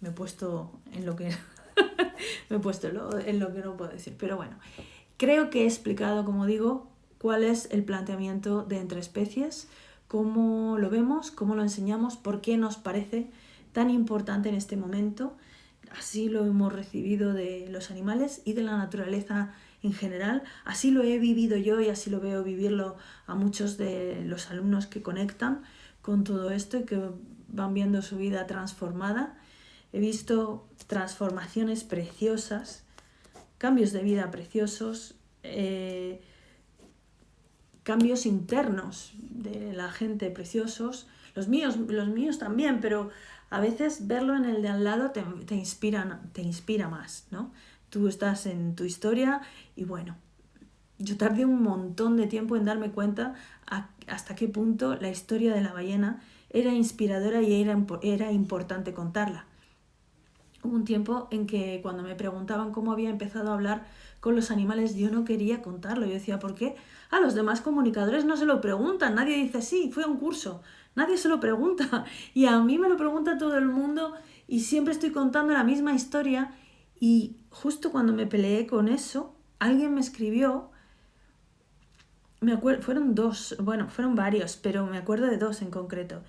Me he puesto en lo que... me he puesto en lo que no puedo decir, pero bueno. Creo que he explicado, como digo, cuál es el planteamiento de entre especies, cómo lo vemos, cómo lo enseñamos, por qué nos parece tan importante en este momento. Así lo hemos recibido de los animales y de la naturaleza en general. Así lo he vivido yo y así lo veo vivirlo a muchos de los alumnos que conectan con todo esto y que van viendo su vida transformada. He visto transformaciones preciosas, cambios de vida preciosos, eh, cambios internos de la gente preciosos, los míos, los míos también, pero a veces verlo en el de al lado te, te, inspira, te inspira más, ¿no? Tú estás en tu historia y bueno, yo tardé un montón de tiempo en darme cuenta hasta qué punto la historia de la ballena era inspiradora y era, era importante contarla. Hubo un tiempo en que cuando me preguntaban cómo había empezado a hablar con los animales, yo no quería contarlo. Yo decía, ¿por qué? A los demás comunicadores no se lo preguntan. Nadie dice, sí, fui a un curso. Nadie se lo pregunta. Y a mí me lo pregunta todo el mundo y siempre estoy contando la misma historia. Y justo cuando me peleé con eso, alguien me escribió me acuerdo, fueron dos, bueno, fueron varios, pero me acuerdo de dos en concreto.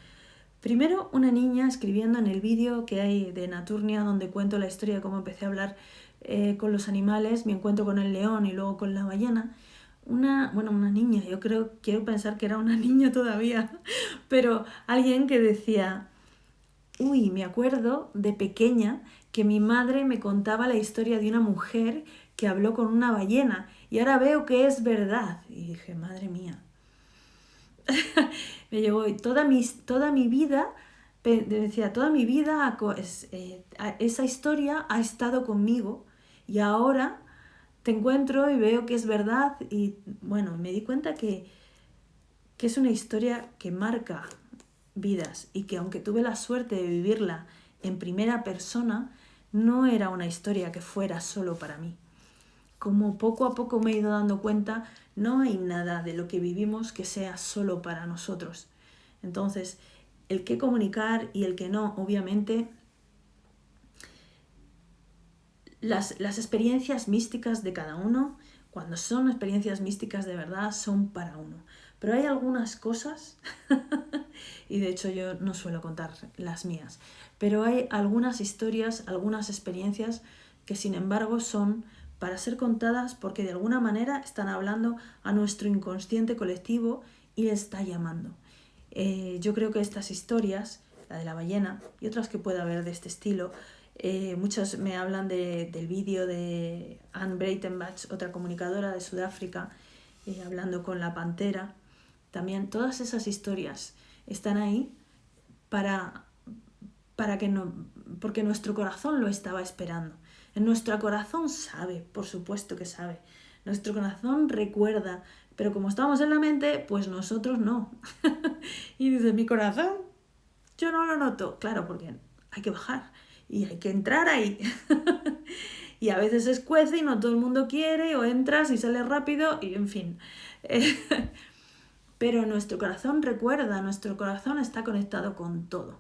Primero, una niña escribiendo en el vídeo que hay de Naturnia, donde cuento la historia de cómo empecé a hablar eh, con los animales, mi encuentro con el león y luego con la ballena. Una, bueno, una niña, yo creo, quiero pensar que era una niña todavía, pero alguien que decía, uy, me acuerdo de pequeña que mi madre me contaba la historia de una mujer que habló con una ballena y ahora veo que es verdad. Y dije, madre mía. me llegó toda mi, toda mi vida, decía, toda mi vida eh, esa historia ha estado conmigo y ahora te encuentro y veo que es verdad y bueno, me di cuenta que, que es una historia que marca vidas y que aunque tuve la suerte de vivirla en primera persona, no era una historia que fuera solo para mí. Como poco a poco me he ido dando cuenta, no hay nada de lo que vivimos que sea solo para nosotros. Entonces, el que comunicar y el que no, obviamente, las, las experiencias místicas de cada uno, cuando son experiencias místicas de verdad, son para uno. Pero hay algunas cosas, y de hecho yo no suelo contar las mías, pero hay algunas historias, algunas experiencias que sin embargo son para ser contadas porque de alguna manera están hablando a nuestro inconsciente colectivo y le está llamando. Eh, yo creo que estas historias, la de la ballena y otras que pueda haber de este estilo, eh, muchos me hablan del vídeo de Anne Breitenbach, otra comunicadora de Sudáfrica, eh, hablando con la pantera. También todas esas historias están ahí para, para que no, porque nuestro corazón lo estaba esperando. Nuestro corazón sabe, por supuesto que sabe. Nuestro corazón recuerda, pero como estamos en la mente, pues nosotros no. y dice, mi corazón, yo no lo noto. Claro, porque hay que bajar y hay que entrar ahí. y a veces es cuece y no todo el mundo quiere, o entras y sales rápido, y en fin. pero nuestro corazón recuerda, nuestro corazón está conectado con todo.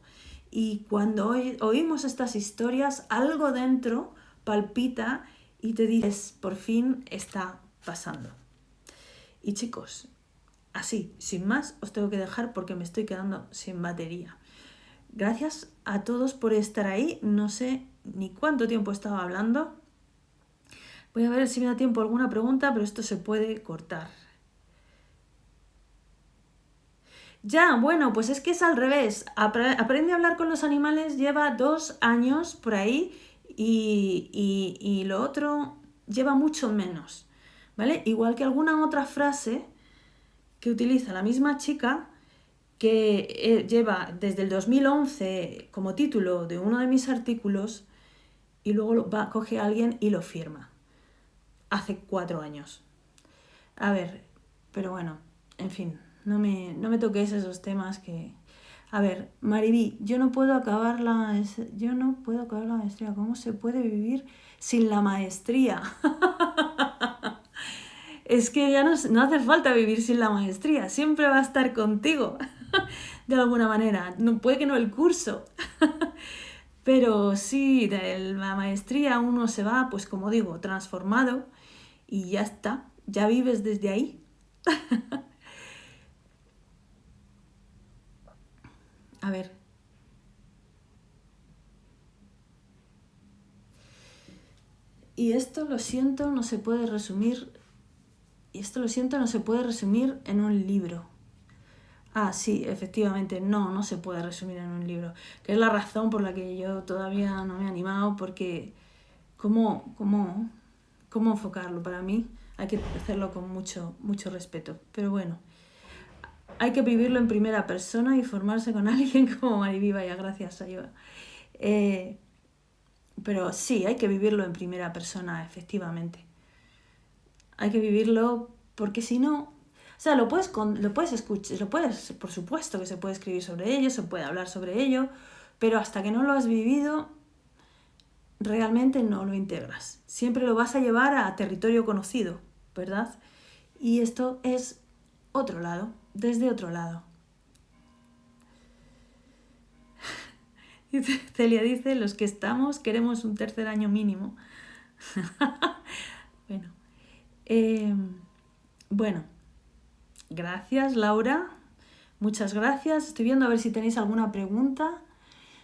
Y cuando oímos estas historias, algo dentro palpita y te dices, por fin está pasando. Y chicos, así, sin más, os tengo que dejar porque me estoy quedando sin batería. Gracias a todos por estar ahí. No sé ni cuánto tiempo estaba hablando. Voy a ver si me da tiempo alguna pregunta, pero esto se puede cortar. Ya, bueno, pues es que es al revés. Aprende a hablar con los animales, lleva dos años por ahí y, lo otro lleva mucho menos, ¿vale? Igual que alguna otra frase que utiliza la misma chica que eh, lleva desde el 2011 como título de uno de mis artículos y luego va, coge a alguien y lo firma. Hace cuatro años. A ver, pero bueno, en fin, no me, no me toques esos temas que, a ver, Mariví, yo no puedo acabar la yo no puedo acabar la maestría. ¿Cómo se puede vivir sin la maestría? es que ya no, no, hace falta vivir sin la maestría, siempre va a estar contigo, de alguna manera. No, puede que no el curso, pero sí, de la maestría uno se va, pues como digo, transformado y ya está, ya vives desde ahí. A ver. Y esto lo siento, no se puede resumir. Y esto lo siento, no se puede resumir en un libro. Ah, sí, efectivamente, no, no se puede resumir en un libro. Que es la razón por la que yo todavía no me he animado, porque ¿cómo, cómo, cómo enfocarlo? Para mí hay que hacerlo con mucho, mucho respeto. Pero bueno hay que vivirlo en primera persona y formarse con alguien como Mariví, vaya gracias, Ayuda. Eh, pero sí, hay que vivirlo en primera persona, efectivamente. Hay que vivirlo porque si no, o sea, lo puedes, lo puedes escuchar, lo puedes, por supuesto que se puede escribir sobre ello, se puede hablar sobre ello, pero hasta que no lo has vivido, realmente no lo integras. Siempre lo vas a llevar a territorio conocido, ¿verdad? Y esto es otro lado desde otro lado. Celia dice, los que estamos queremos un tercer año mínimo. bueno, em, bueno, Gracias, Laura. Muchas gracias. Estoy viendo a ver si tenéis alguna pregunta.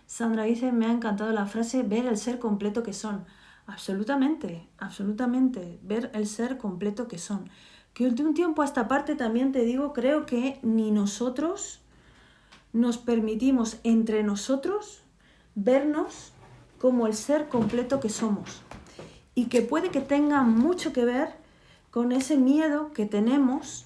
Sandra dice, me ha encantado la frase, ver el ser completo que son. Absolutamente, absolutamente, ver el ser completo que son. Que de un tiempo a esta parte también te digo, creo que ni nosotros nos permitimos entre nosotros vernos como el ser completo que somos. Y que puede que tenga mucho que ver con ese miedo que tenemos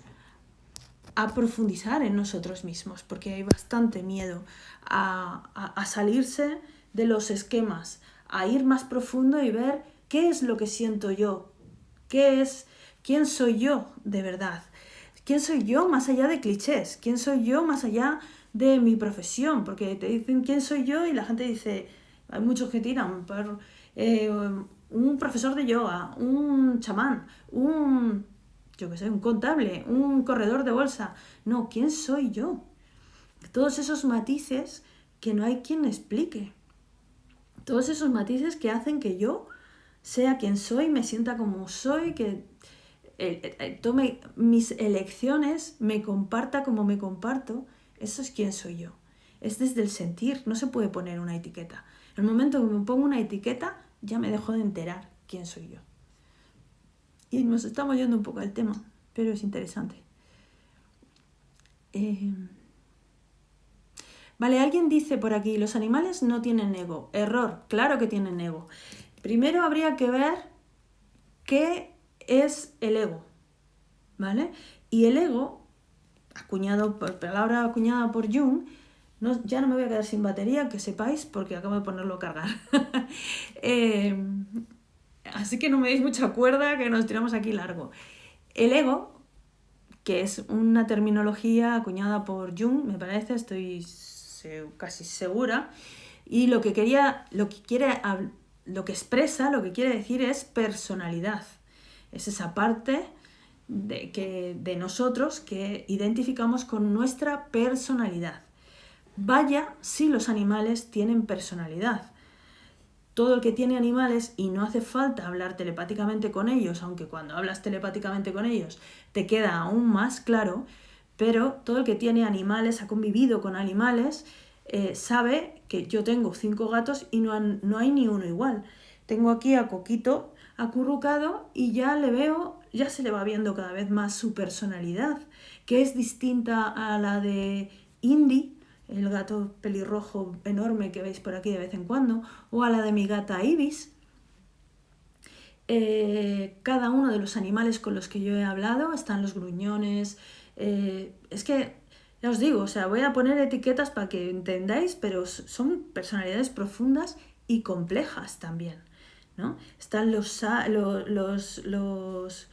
a profundizar en nosotros mismos, porque hay bastante miedo a, salirse de los esquemas, a ir más profundo y ver qué es lo que siento yo, qué es, quién soy yo de verdad, quién soy yo más allá de clichés, quién soy yo más allá de mi profesión, porque te dicen quién soy yo y la gente dice, hay muchos que tiran por eh, un profesor de yoga, un chamán, un yo que sé, un contable, un corredor de bolsa. No, ¿quién soy yo? Todos esos matices que no hay quien explique. Todos esos matices que hacen que yo sea quien soy, me sienta como soy, que tome mis elecciones, me comparta como me comparto. Eso es quién soy yo. Es desde el sentir, no se puede poner una etiqueta. En el momento que me pongo una etiqueta, ya me dejo de enterar quién soy yo. Y nos estamos yendo un poco al tema, pero es interesante. Eh, vale, alguien dice por aquí, los animales no tienen ego. Error, claro que tienen ego. Primero habría que ver qué es el ego, ¿vale? Y el ego, acuñado por palabra acuñada por Jung, no, ya no me voy a quedar sin batería, que sepáis, porque acabo de ponerlo a cargar. eh, Así que no me deis mucha cuerda que nos tiramos aquí largo. El ego, que es una terminología acuñada por Jung, me parece, estoy casi segura, y lo que quería, lo que quiere, lo que expresa, lo que quiere decir es personalidad. Es esa parte de, que, de nosotros que identificamos con nuestra personalidad. Vaya si los animales tienen personalidad todo el que tiene animales y no hace falta hablar telepáticamente con ellos, aunque cuando hablas telepáticamente con ellos te queda aún más claro, pero todo el que tiene animales, ha convivido con animales, eh, sabe que yo tengo cinco gatos y no, no hay ni uno igual. Tengo aquí a Coquito acurrucado y ya le veo, ya se le va viendo cada vez más su personalidad, que es distinta a la de Indy, el gato pelirrojo enorme que veis por aquí de vez en cuando, o a la de mi gata Ibis. Eh, cada uno de los animales con los que yo he hablado están los gruñones. Eh, es que, ya os digo, o sea, voy a poner etiquetas para que entendáis, pero son personalidades profundas y complejas también. ¿No? Están los, los, los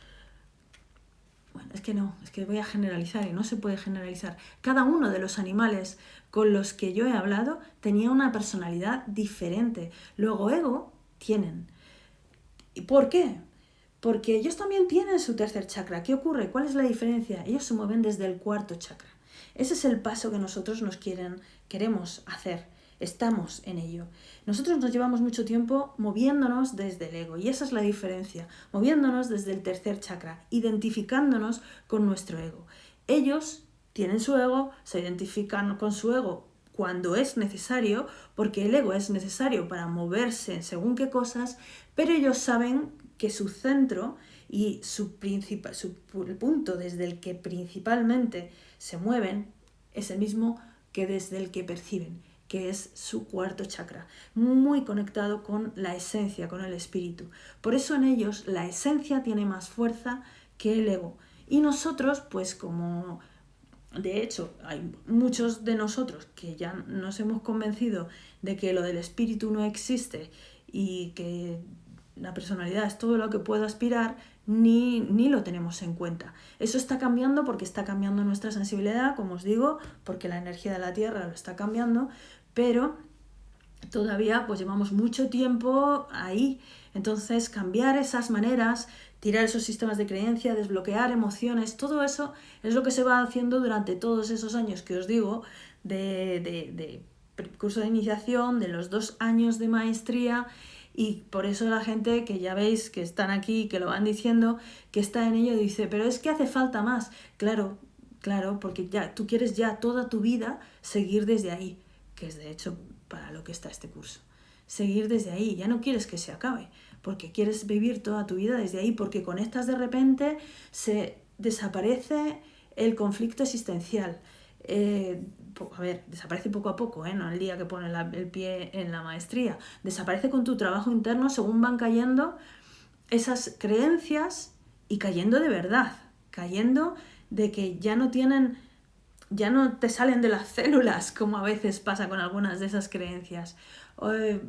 bueno, es que no, es que voy a generalizar y no se puede generalizar. Cada uno de los animales con los que yo he hablado tenía una personalidad diferente. Luego ego tienen. ¿Y por qué? Porque ellos también tienen su tercer chakra. ¿Qué ocurre? ¿Cuál es la diferencia? Ellos se mueven desde el cuarto chakra. Ese es el paso que nosotros nos quieren, queremos hacer. Estamos en ello. Nosotros nos llevamos mucho tiempo moviéndonos desde el ego y esa es la diferencia, moviéndonos desde el tercer chakra, identificándonos con nuestro ego. Ellos tienen su ego, se identifican con su ego cuando es necesario, porque el ego es necesario para moverse según qué cosas, pero ellos saben que su centro y su, su punto desde el que principalmente se mueven es el mismo que desde el que perciben que es su cuarto chakra, muy conectado con la esencia, con el espíritu. Por eso en ellos la esencia tiene más fuerza que el ego. Y nosotros, pues como de hecho hay muchos de nosotros que ya nos hemos convencido de que lo del espíritu no existe y que la personalidad es todo lo que puedo aspirar, ni, ni, lo tenemos en cuenta. Eso está cambiando porque está cambiando nuestra sensibilidad, como os digo, porque la energía de la Tierra lo está cambiando, pero todavía pues llevamos mucho tiempo ahí. Entonces cambiar esas maneras, tirar esos sistemas de creencia, desbloquear emociones, todo eso es lo que se va haciendo durante todos esos años que os digo de, de, de curso de iniciación, de los dos años de maestría y por eso la gente que ya veis que están aquí, que lo van diciendo, que está en ello, dice, pero es que hace falta más. Claro, Claro, porque ya tú quieres ya toda tu vida seguir desde ahí, que es de hecho para lo que está este curso. Seguir desde ahí, ya no quieres que se acabe, porque quieres vivir toda tu vida desde ahí, porque conectas de repente, se desaparece el conflicto existencial. Eh, a ver, desaparece poco a poco, ¿eh? no el día que pone el pie en la maestría, desaparece con tu trabajo interno según van cayendo esas creencias y cayendo de verdad, cayendo de que ya no tienen, ya no te salen de las células, como a veces pasa con algunas de esas creencias.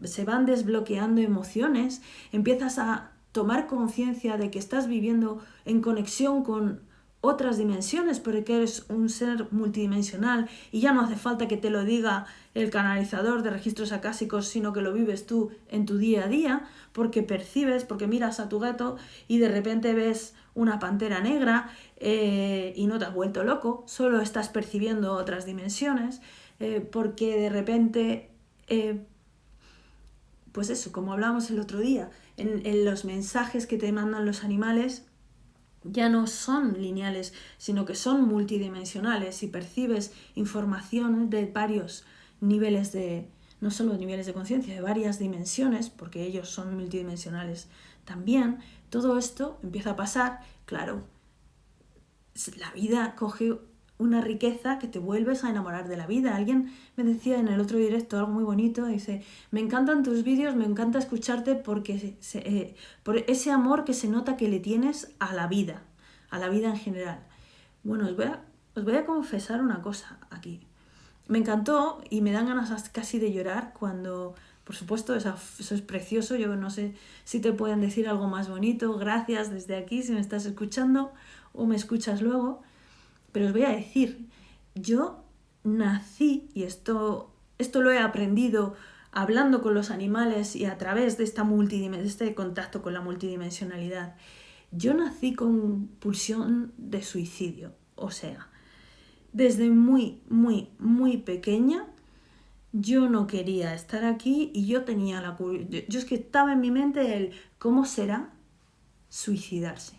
se van desbloqueando emociones, empiezas a tomar conciencia de que estás viviendo en conexión con otras dimensiones, porque eres un ser multidimensional y ya no hace falta que te lo diga el canalizador de registros acásicos, sino que lo vives tú en tu día a día, porque percibes, porque miras a tu gato y de repente ves una pantera negra eh, y no te has vuelto loco, solo estás percibiendo otras dimensiones, eh, porque de repente, eh, pues eso, como hablábamos el otro día, en los mensajes que te mandan los animales, ya no son lineales, sino que son multidimensionales y percibes información de varios niveles de, no solo niveles de conciencia, de varias dimensiones, porque ellos son multidimensionales también, todo esto empieza a pasar, claro, la vida coge una riqueza que te vuelves a enamorar de la vida. Alguien me decía en el otro directo algo muy bonito, dice, me encantan tus vídeos, me encanta escucharte porque eh, por ese amor que se nota que le tienes a la vida, a la vida en general. Bueno, os voy a, os voy a confesar una cosa aquí. Me encantó y me dan ganas casi de llorar cuando, por supuesto, eso, es precioso, yo no sé si te pueden decir algo más bonito, gracias desde aquí si me estás escuchando o me escuchas luego pero os voy a decir, yo nací, y esto, esto lo he aprendido hablando con los animales y a través de, esta de este contacto con la multidimensionalidad, yo nací con pulsión de suicidio. O sea, desde muy, muy, muy pequeña, yo no quería estar aquí y yo tenía la curiosidad. Yo es que estaba en mi mente el cómo será suicidarse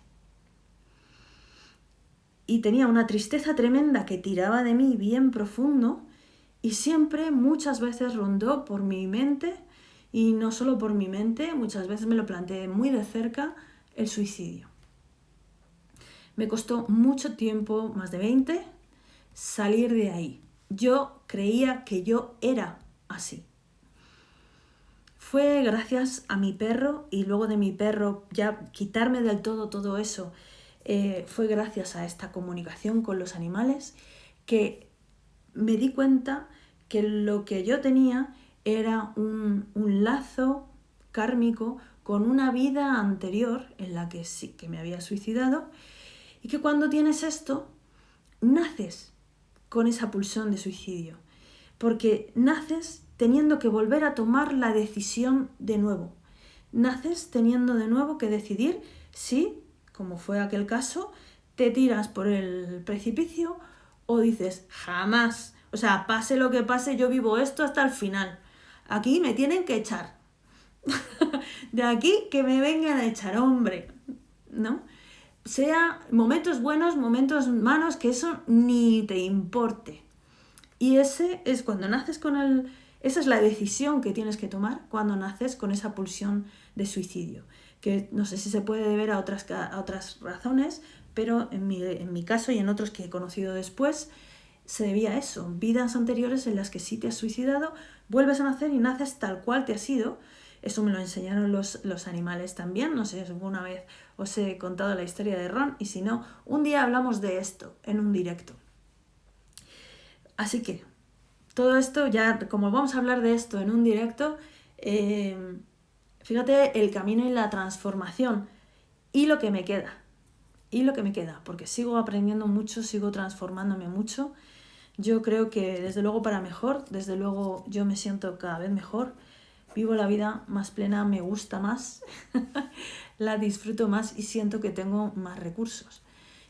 y tenía una tristeza tremenda que tiraba de mí bien profundo y siempre muchas veces rondó por mi mente y no solo por mi mente, muchas veces me lo planteé muy de cerca el suicidio. Me costó mucho tiempo, más de 20, salir de ahí. Yo creía que yo era así. Fue gracias a mi perro y luego de mi perro ya quitarme del todo todo eso eh, fue gracias a esta comunicación con los animales que me di cuenta que lo que yo tenía era un, lazo kármico con una vida anterior en la que sí que me había suicidado y que cuando tienes esto naces con esa pulsión de suicidio porque naces teniendo que volver a tomar la decisión de nuevo naces teniendo de nuevo que decidir si como fue aquel caso, te tiras por el precipicio o dices, jamás, o sea, pase lo que pase, yo vivo esto hasta el final. Aquí me tienen que echar. de aquí que me vengan a echar, hombre, ¿no? Sea momentos buenos, momentos malos, que eso ni te importe. Y ese es cuando naces con el... Esa es la decisión que tienes que tomar cuando naces con esa pulsión de suicidio que no sé si se puede deber a otras, a otras razones, pero en mi, en mi caso y en otros que he conocido después, se debía a eso, vidas anteriores en las que sí te has suicidado, vuelves a nacer y naces tal cual te has ido. Eso me lo enseñaron los, los animales también, no sé alguna vez os he contado la historia de Ron y si no, un día hablamos de esto en un directo. Así que, todo esto ya, como vamos a hablar de esto en un directo, eh, Fíjate el camino y la transformación y lo que me queda. Y lo que me queda, porque sigo aprendiendo mucho, sigo transformándome mucho. Yo creo que desde luego para mejor, desde luego yo me siento cada vez mejor, vivo la vida más plena, me gusta más, la disfruto más y siento que tengo más recursos.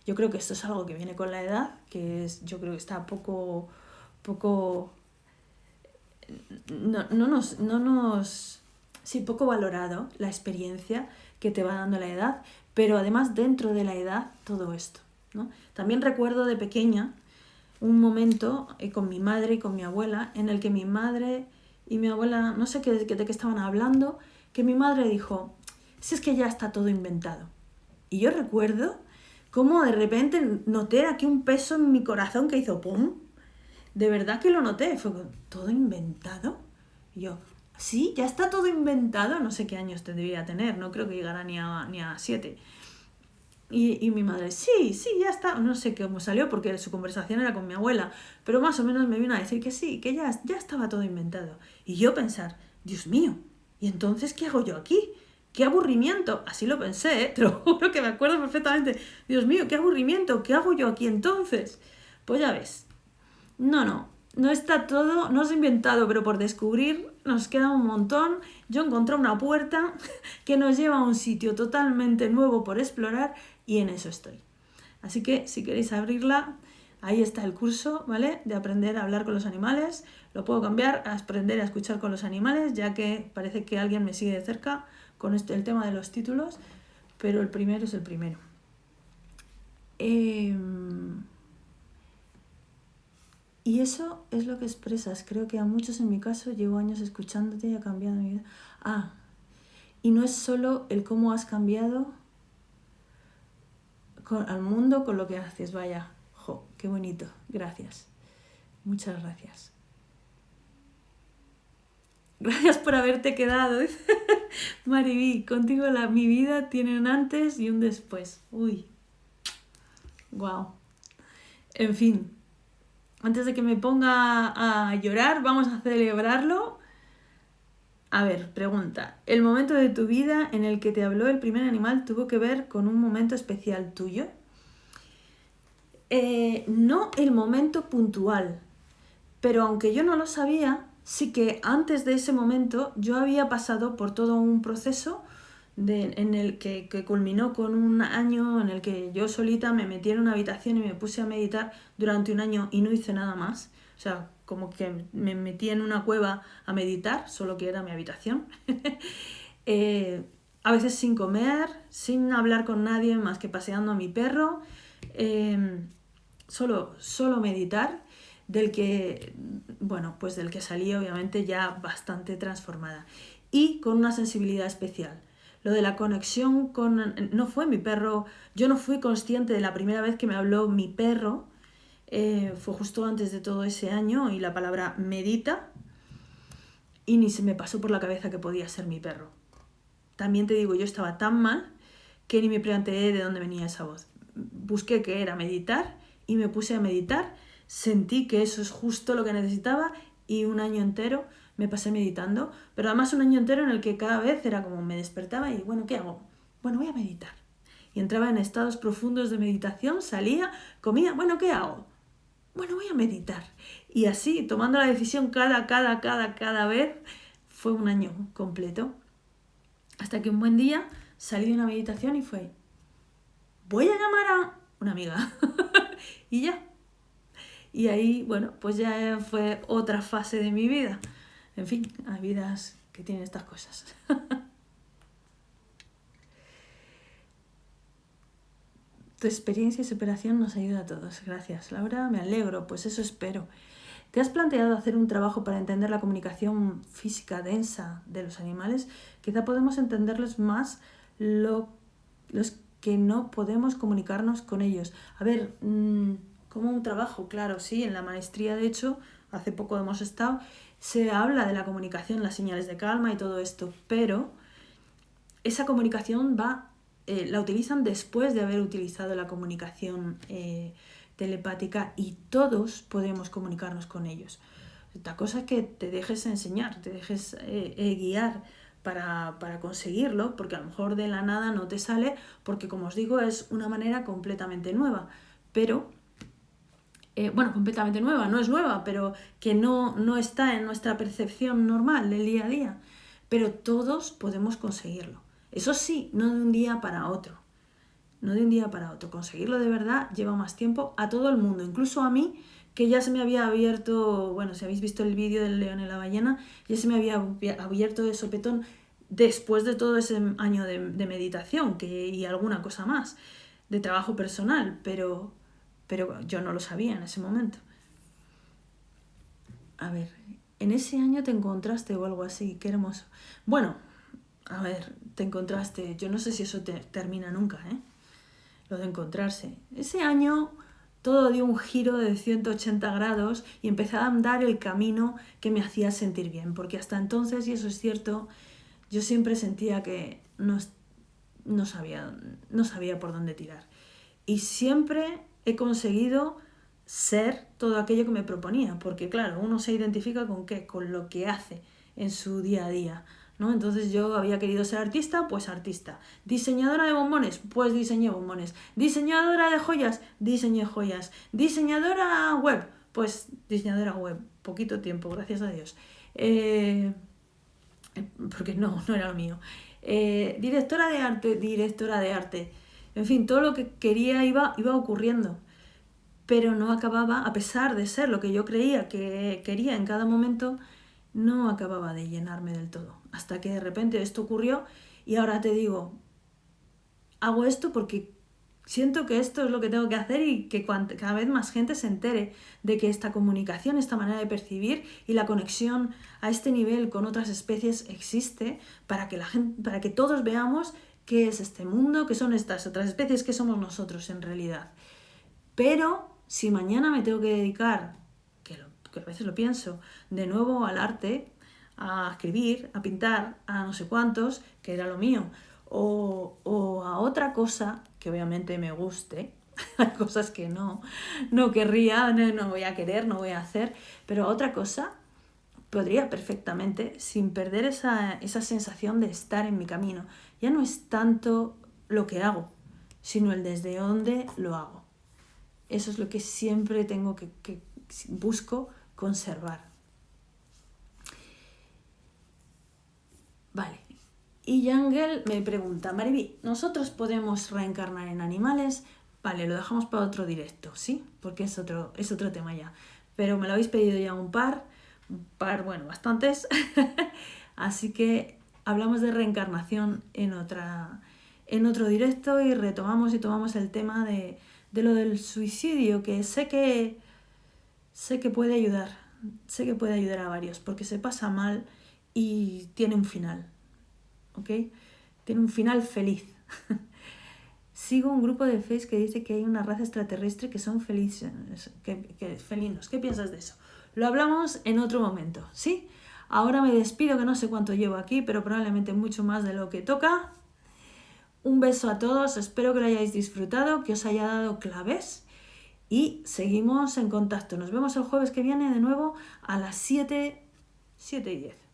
Yo creo que esto es algo que viene con la edad, que es, yo creo que está poco, poco, no, no nos, no nos sí, poco valorado la experiencia que te va dando la edad, pero además dentro de la edad todo esto, ¿no? También recuerdo de pequeña un momento eh, con mi madre y con mi abuela en el que mi madre y mi abuela, no sé qué, de qué estaban hablando, que mi madre dijo, si es que ya está todo inventado. Y yo recuerdo cómo de repente noté aquí un peso en mi corazón que hizo ¡pum! De verdad que lo noté, fue todo inventado. Y yo, sí, ya está todo inventado, no sé qué años tendría tener, no creo que llegara ni a, ni a siete. Y, mi madre, sí, sí, ya está. No sé cómo salió porque su conversación era con mi abuela, pero más o menos me vino a decir que sí, que ya, ya estaba todo inventado. Y yo pensar, Dios mío, ¿y entonces qué hago yo aquí? ¡Qué aburrimiento! Así lo pensé, ¿eh? te juro que me acuerdo perfectamente. Dios mío, qué aburrimiento, ¿qué hago yo aquí entonces? Pues ya ves. No, no, no está todo, no es inventado, pero por descubrir nos queda un montón. Yo encontré una puerta que nos lleva a un sitio totalmente nuevo por explorar y en eso estoy. Así que si queréis abrirla, ahí está el curso, ¿vale? De aprender a hablar con los animales. Lo puedo cambiar a aprender a escuchar con los animales, ya que parece que alguien me sigue de cerca con este, el tema de los títulos, pero el primero es el primero. Em, y eso es lo que expresas. Creo que a muchos en mi caso llevo años escuchándote y ha cambiado mi vida. Ah, y no es solo el cómo has cambiado al mundo con lo que haces. Vaya, jo, qué bonito. Gracias. Muchas gracias. Gracias por haberte quedado. Mariví, contigo la, mi vida tiene un antes y un después. Uy. Wow. En fin. Antes de que me ponga a llorar, vamos a celebrarlo. A ver, pregunta. ¿El momento de tu vida en el que te habló el primer animal tuvo que ver con un momento especial tuyo? Eh, no el momento puntual, pero aunque yo no lo sabía, sí que antes de ese momento yo había pasado por todo un proceso en el que, que, culminó con un año en el que yo solita me metí en una habitación y me puse a meditar durante un año y no hice nada más. O sea, como que me metí en una cueva a meditar, solo que era mi habitación. Eh, a veces sin comer, sin hablar con nadie más que paseando a mi perro. Em, solo, solo meditar, del que, bueno, pues del que salí obviamente ya bastante transformada. Y con una sensibilidad especial. Lo de la conexión con... No fue mi perro, yo no fui consciente de la primera vez que me habló mi perro, eh, fue justo antes de todo ese año y la palabra medita y ni se me pasó por la cabeza que podía ser mi perro. También te digo, yo estaba tan mal que ni me planteé de dónde venía esa voz. Busqué qué era meditar y me puse a meditar, sentí que eso es justo lo que necesitaba y un año entero me pasé meditando, pero además un año entero en el que cada vez era como me despertaba y bueno, ¿qué hago? Bueno, voy a meditar. Y entraba en estados profundos de meditación, salía, comía, bueno, ¿qué hago? bueno, voy a meditar. Y así, tomando la decisión cada, cada, cada, cada vez, fue un año completo. Hasta que un buen día salí de una meditación y fue, voy a llamar a una amiga. y ya. Y ahí, bueno, pues ya fue otra fase de mi vida. En fin, hay vidas que tienen estas cosas. Tu experiencia y superación nos ayuda a todos. Gracias, Laura. Me alegro, pues eso espero. ¿Te has planteado hacer un trabajo para entender la comunicación física densa de los animales? Quizá podemos entenderles más lo, los que no podemos comunicarnos con ellos. A ver, mm, como un trabajo, claro, sí, en la maestría de hecho, hace poco hemos estado, se habla de la comunicación, las señales de calma y todo esto, pero esa comunicación va eh, la utilizan después de haber utilizado la comunicación eh, telepática y todos podemos comunicarnos con ellos. La cosa es que te dejes enseñar, te dejes eh, guiar para, para, conseguirlo, porque a lo mejor de la nada no te sale, porque como os digo es una manera completamente nueva, pero, bueno, completamente nueva, no es nueva, pero que no, no está en nuestra percepción normal del día a día, pero todos podemos conseguirlo. Eso sí, no de un día para otro. No de un día para otro. Conseguirlo de verdad lleva más tiempo a todo el mundo, incluso a mí, que ya se me había abierto, bueno, si habéis visto el vídeo del león y la ballena, ya se me había abierto de sopetón después de todo ese año de, meditación que, y alguna cosa más. de trabajo personal, pero, pero yo no lo sabía en ese momento. A ver, en ese año te encontraste o algo así, qué hermoso. Bueno, a ver, te encontraste, yo no sé si eso te termina nunca, ¿eh? Lo de encontrarse. Ese año todo dio un giro de 180 grados y empecé a andar el camino que me hacía sentir bien, porque hasta entonces, y eso es cierto, yo siempre sentía que no, no, sabía, no sabía por dónde tirar. Y siempre he conseguido ser todo aquello que me proponía, porque claro, uno se identifica con qué, con lo que hace en su día a día. ¿no? Entonces yo había querido ser artista, pues artista. Diseñadora de bombones, pues diseñé bombones. Diseñadora de joyas, diseñé joyas. Diseñadora web, pues diseñadora web. Poquito tiempo, gracias a Dios. Eh, porque no, no era lo mío. Eh, directora de arte, directora de arte. En fin, todo lo que quería iba, iba ocurriendo. Pero no acababa, a pesar de ser lo que yo creía que quería en cada momento, no acababa de llenarme del todo. Hasta que de repente esto ocurrió y ahora te digo, hago esto porque siento que esto es lo que tengo que hacer y que cada vez más gente se entere de que esta comunicación, esta manera de percibir y la conexión a este nivel con otras especies existe para que, la gente, para que todos veamos qué es este mundo, qué son estas otras especies, qué somos nosotros en realidad. Pero si mañana me tengo que dedicar que a veces lo pienso, de nuevo al arte, a escribir, a pintar, a no sé cuántos, que era lo mío, o, a otra cosa que obviamente me guste, hay cosas que no, no querría, no, voy a querer, no voy a hacer, pero a otra cosa podría perfectamente, sin perder esa, esa sensación de estar en mi camino. Ya no es tanto lo que hago, sino el desde dónde lo hago. Eso es lo que siempre tengo que, que busco conservar. Vale. Y Yangel me pregunta, Mariby, ¿nosotros podemos reencarnar en animales? Vale, lo dejamos para otro directo, ¿sí? Porque es otro, es otro tema ya. Pero me lo habéis pedido ya un par, par, bueno, bastantes. Así que hablamos de reencarnación en, otra, en otro directo y retomamos y tomamos el tema de, de lo del suicidio, que sé que sé que puede ayudar, sé que puede ayudar a varios, porque se pasa mal y tiene un final, ¿ok? Tiene un final feliz. Sigo un grupo de Face que dice que hay una raza extraterrestre que son felices, que, felinos. ¿Qué piensas de eso? Lo hablamos en otro momento, ¿sí? Ahora me despido, que no sé cuánto llevo aquí, pero probablemente mucho más de lo que toca. Un beso a todos, espero que lo hayáis disfrutado, que os haya dado claves y seguimos en contacto. Nos vemos el jueves que viene de nuevo a las 7, 7 y 10. Chao.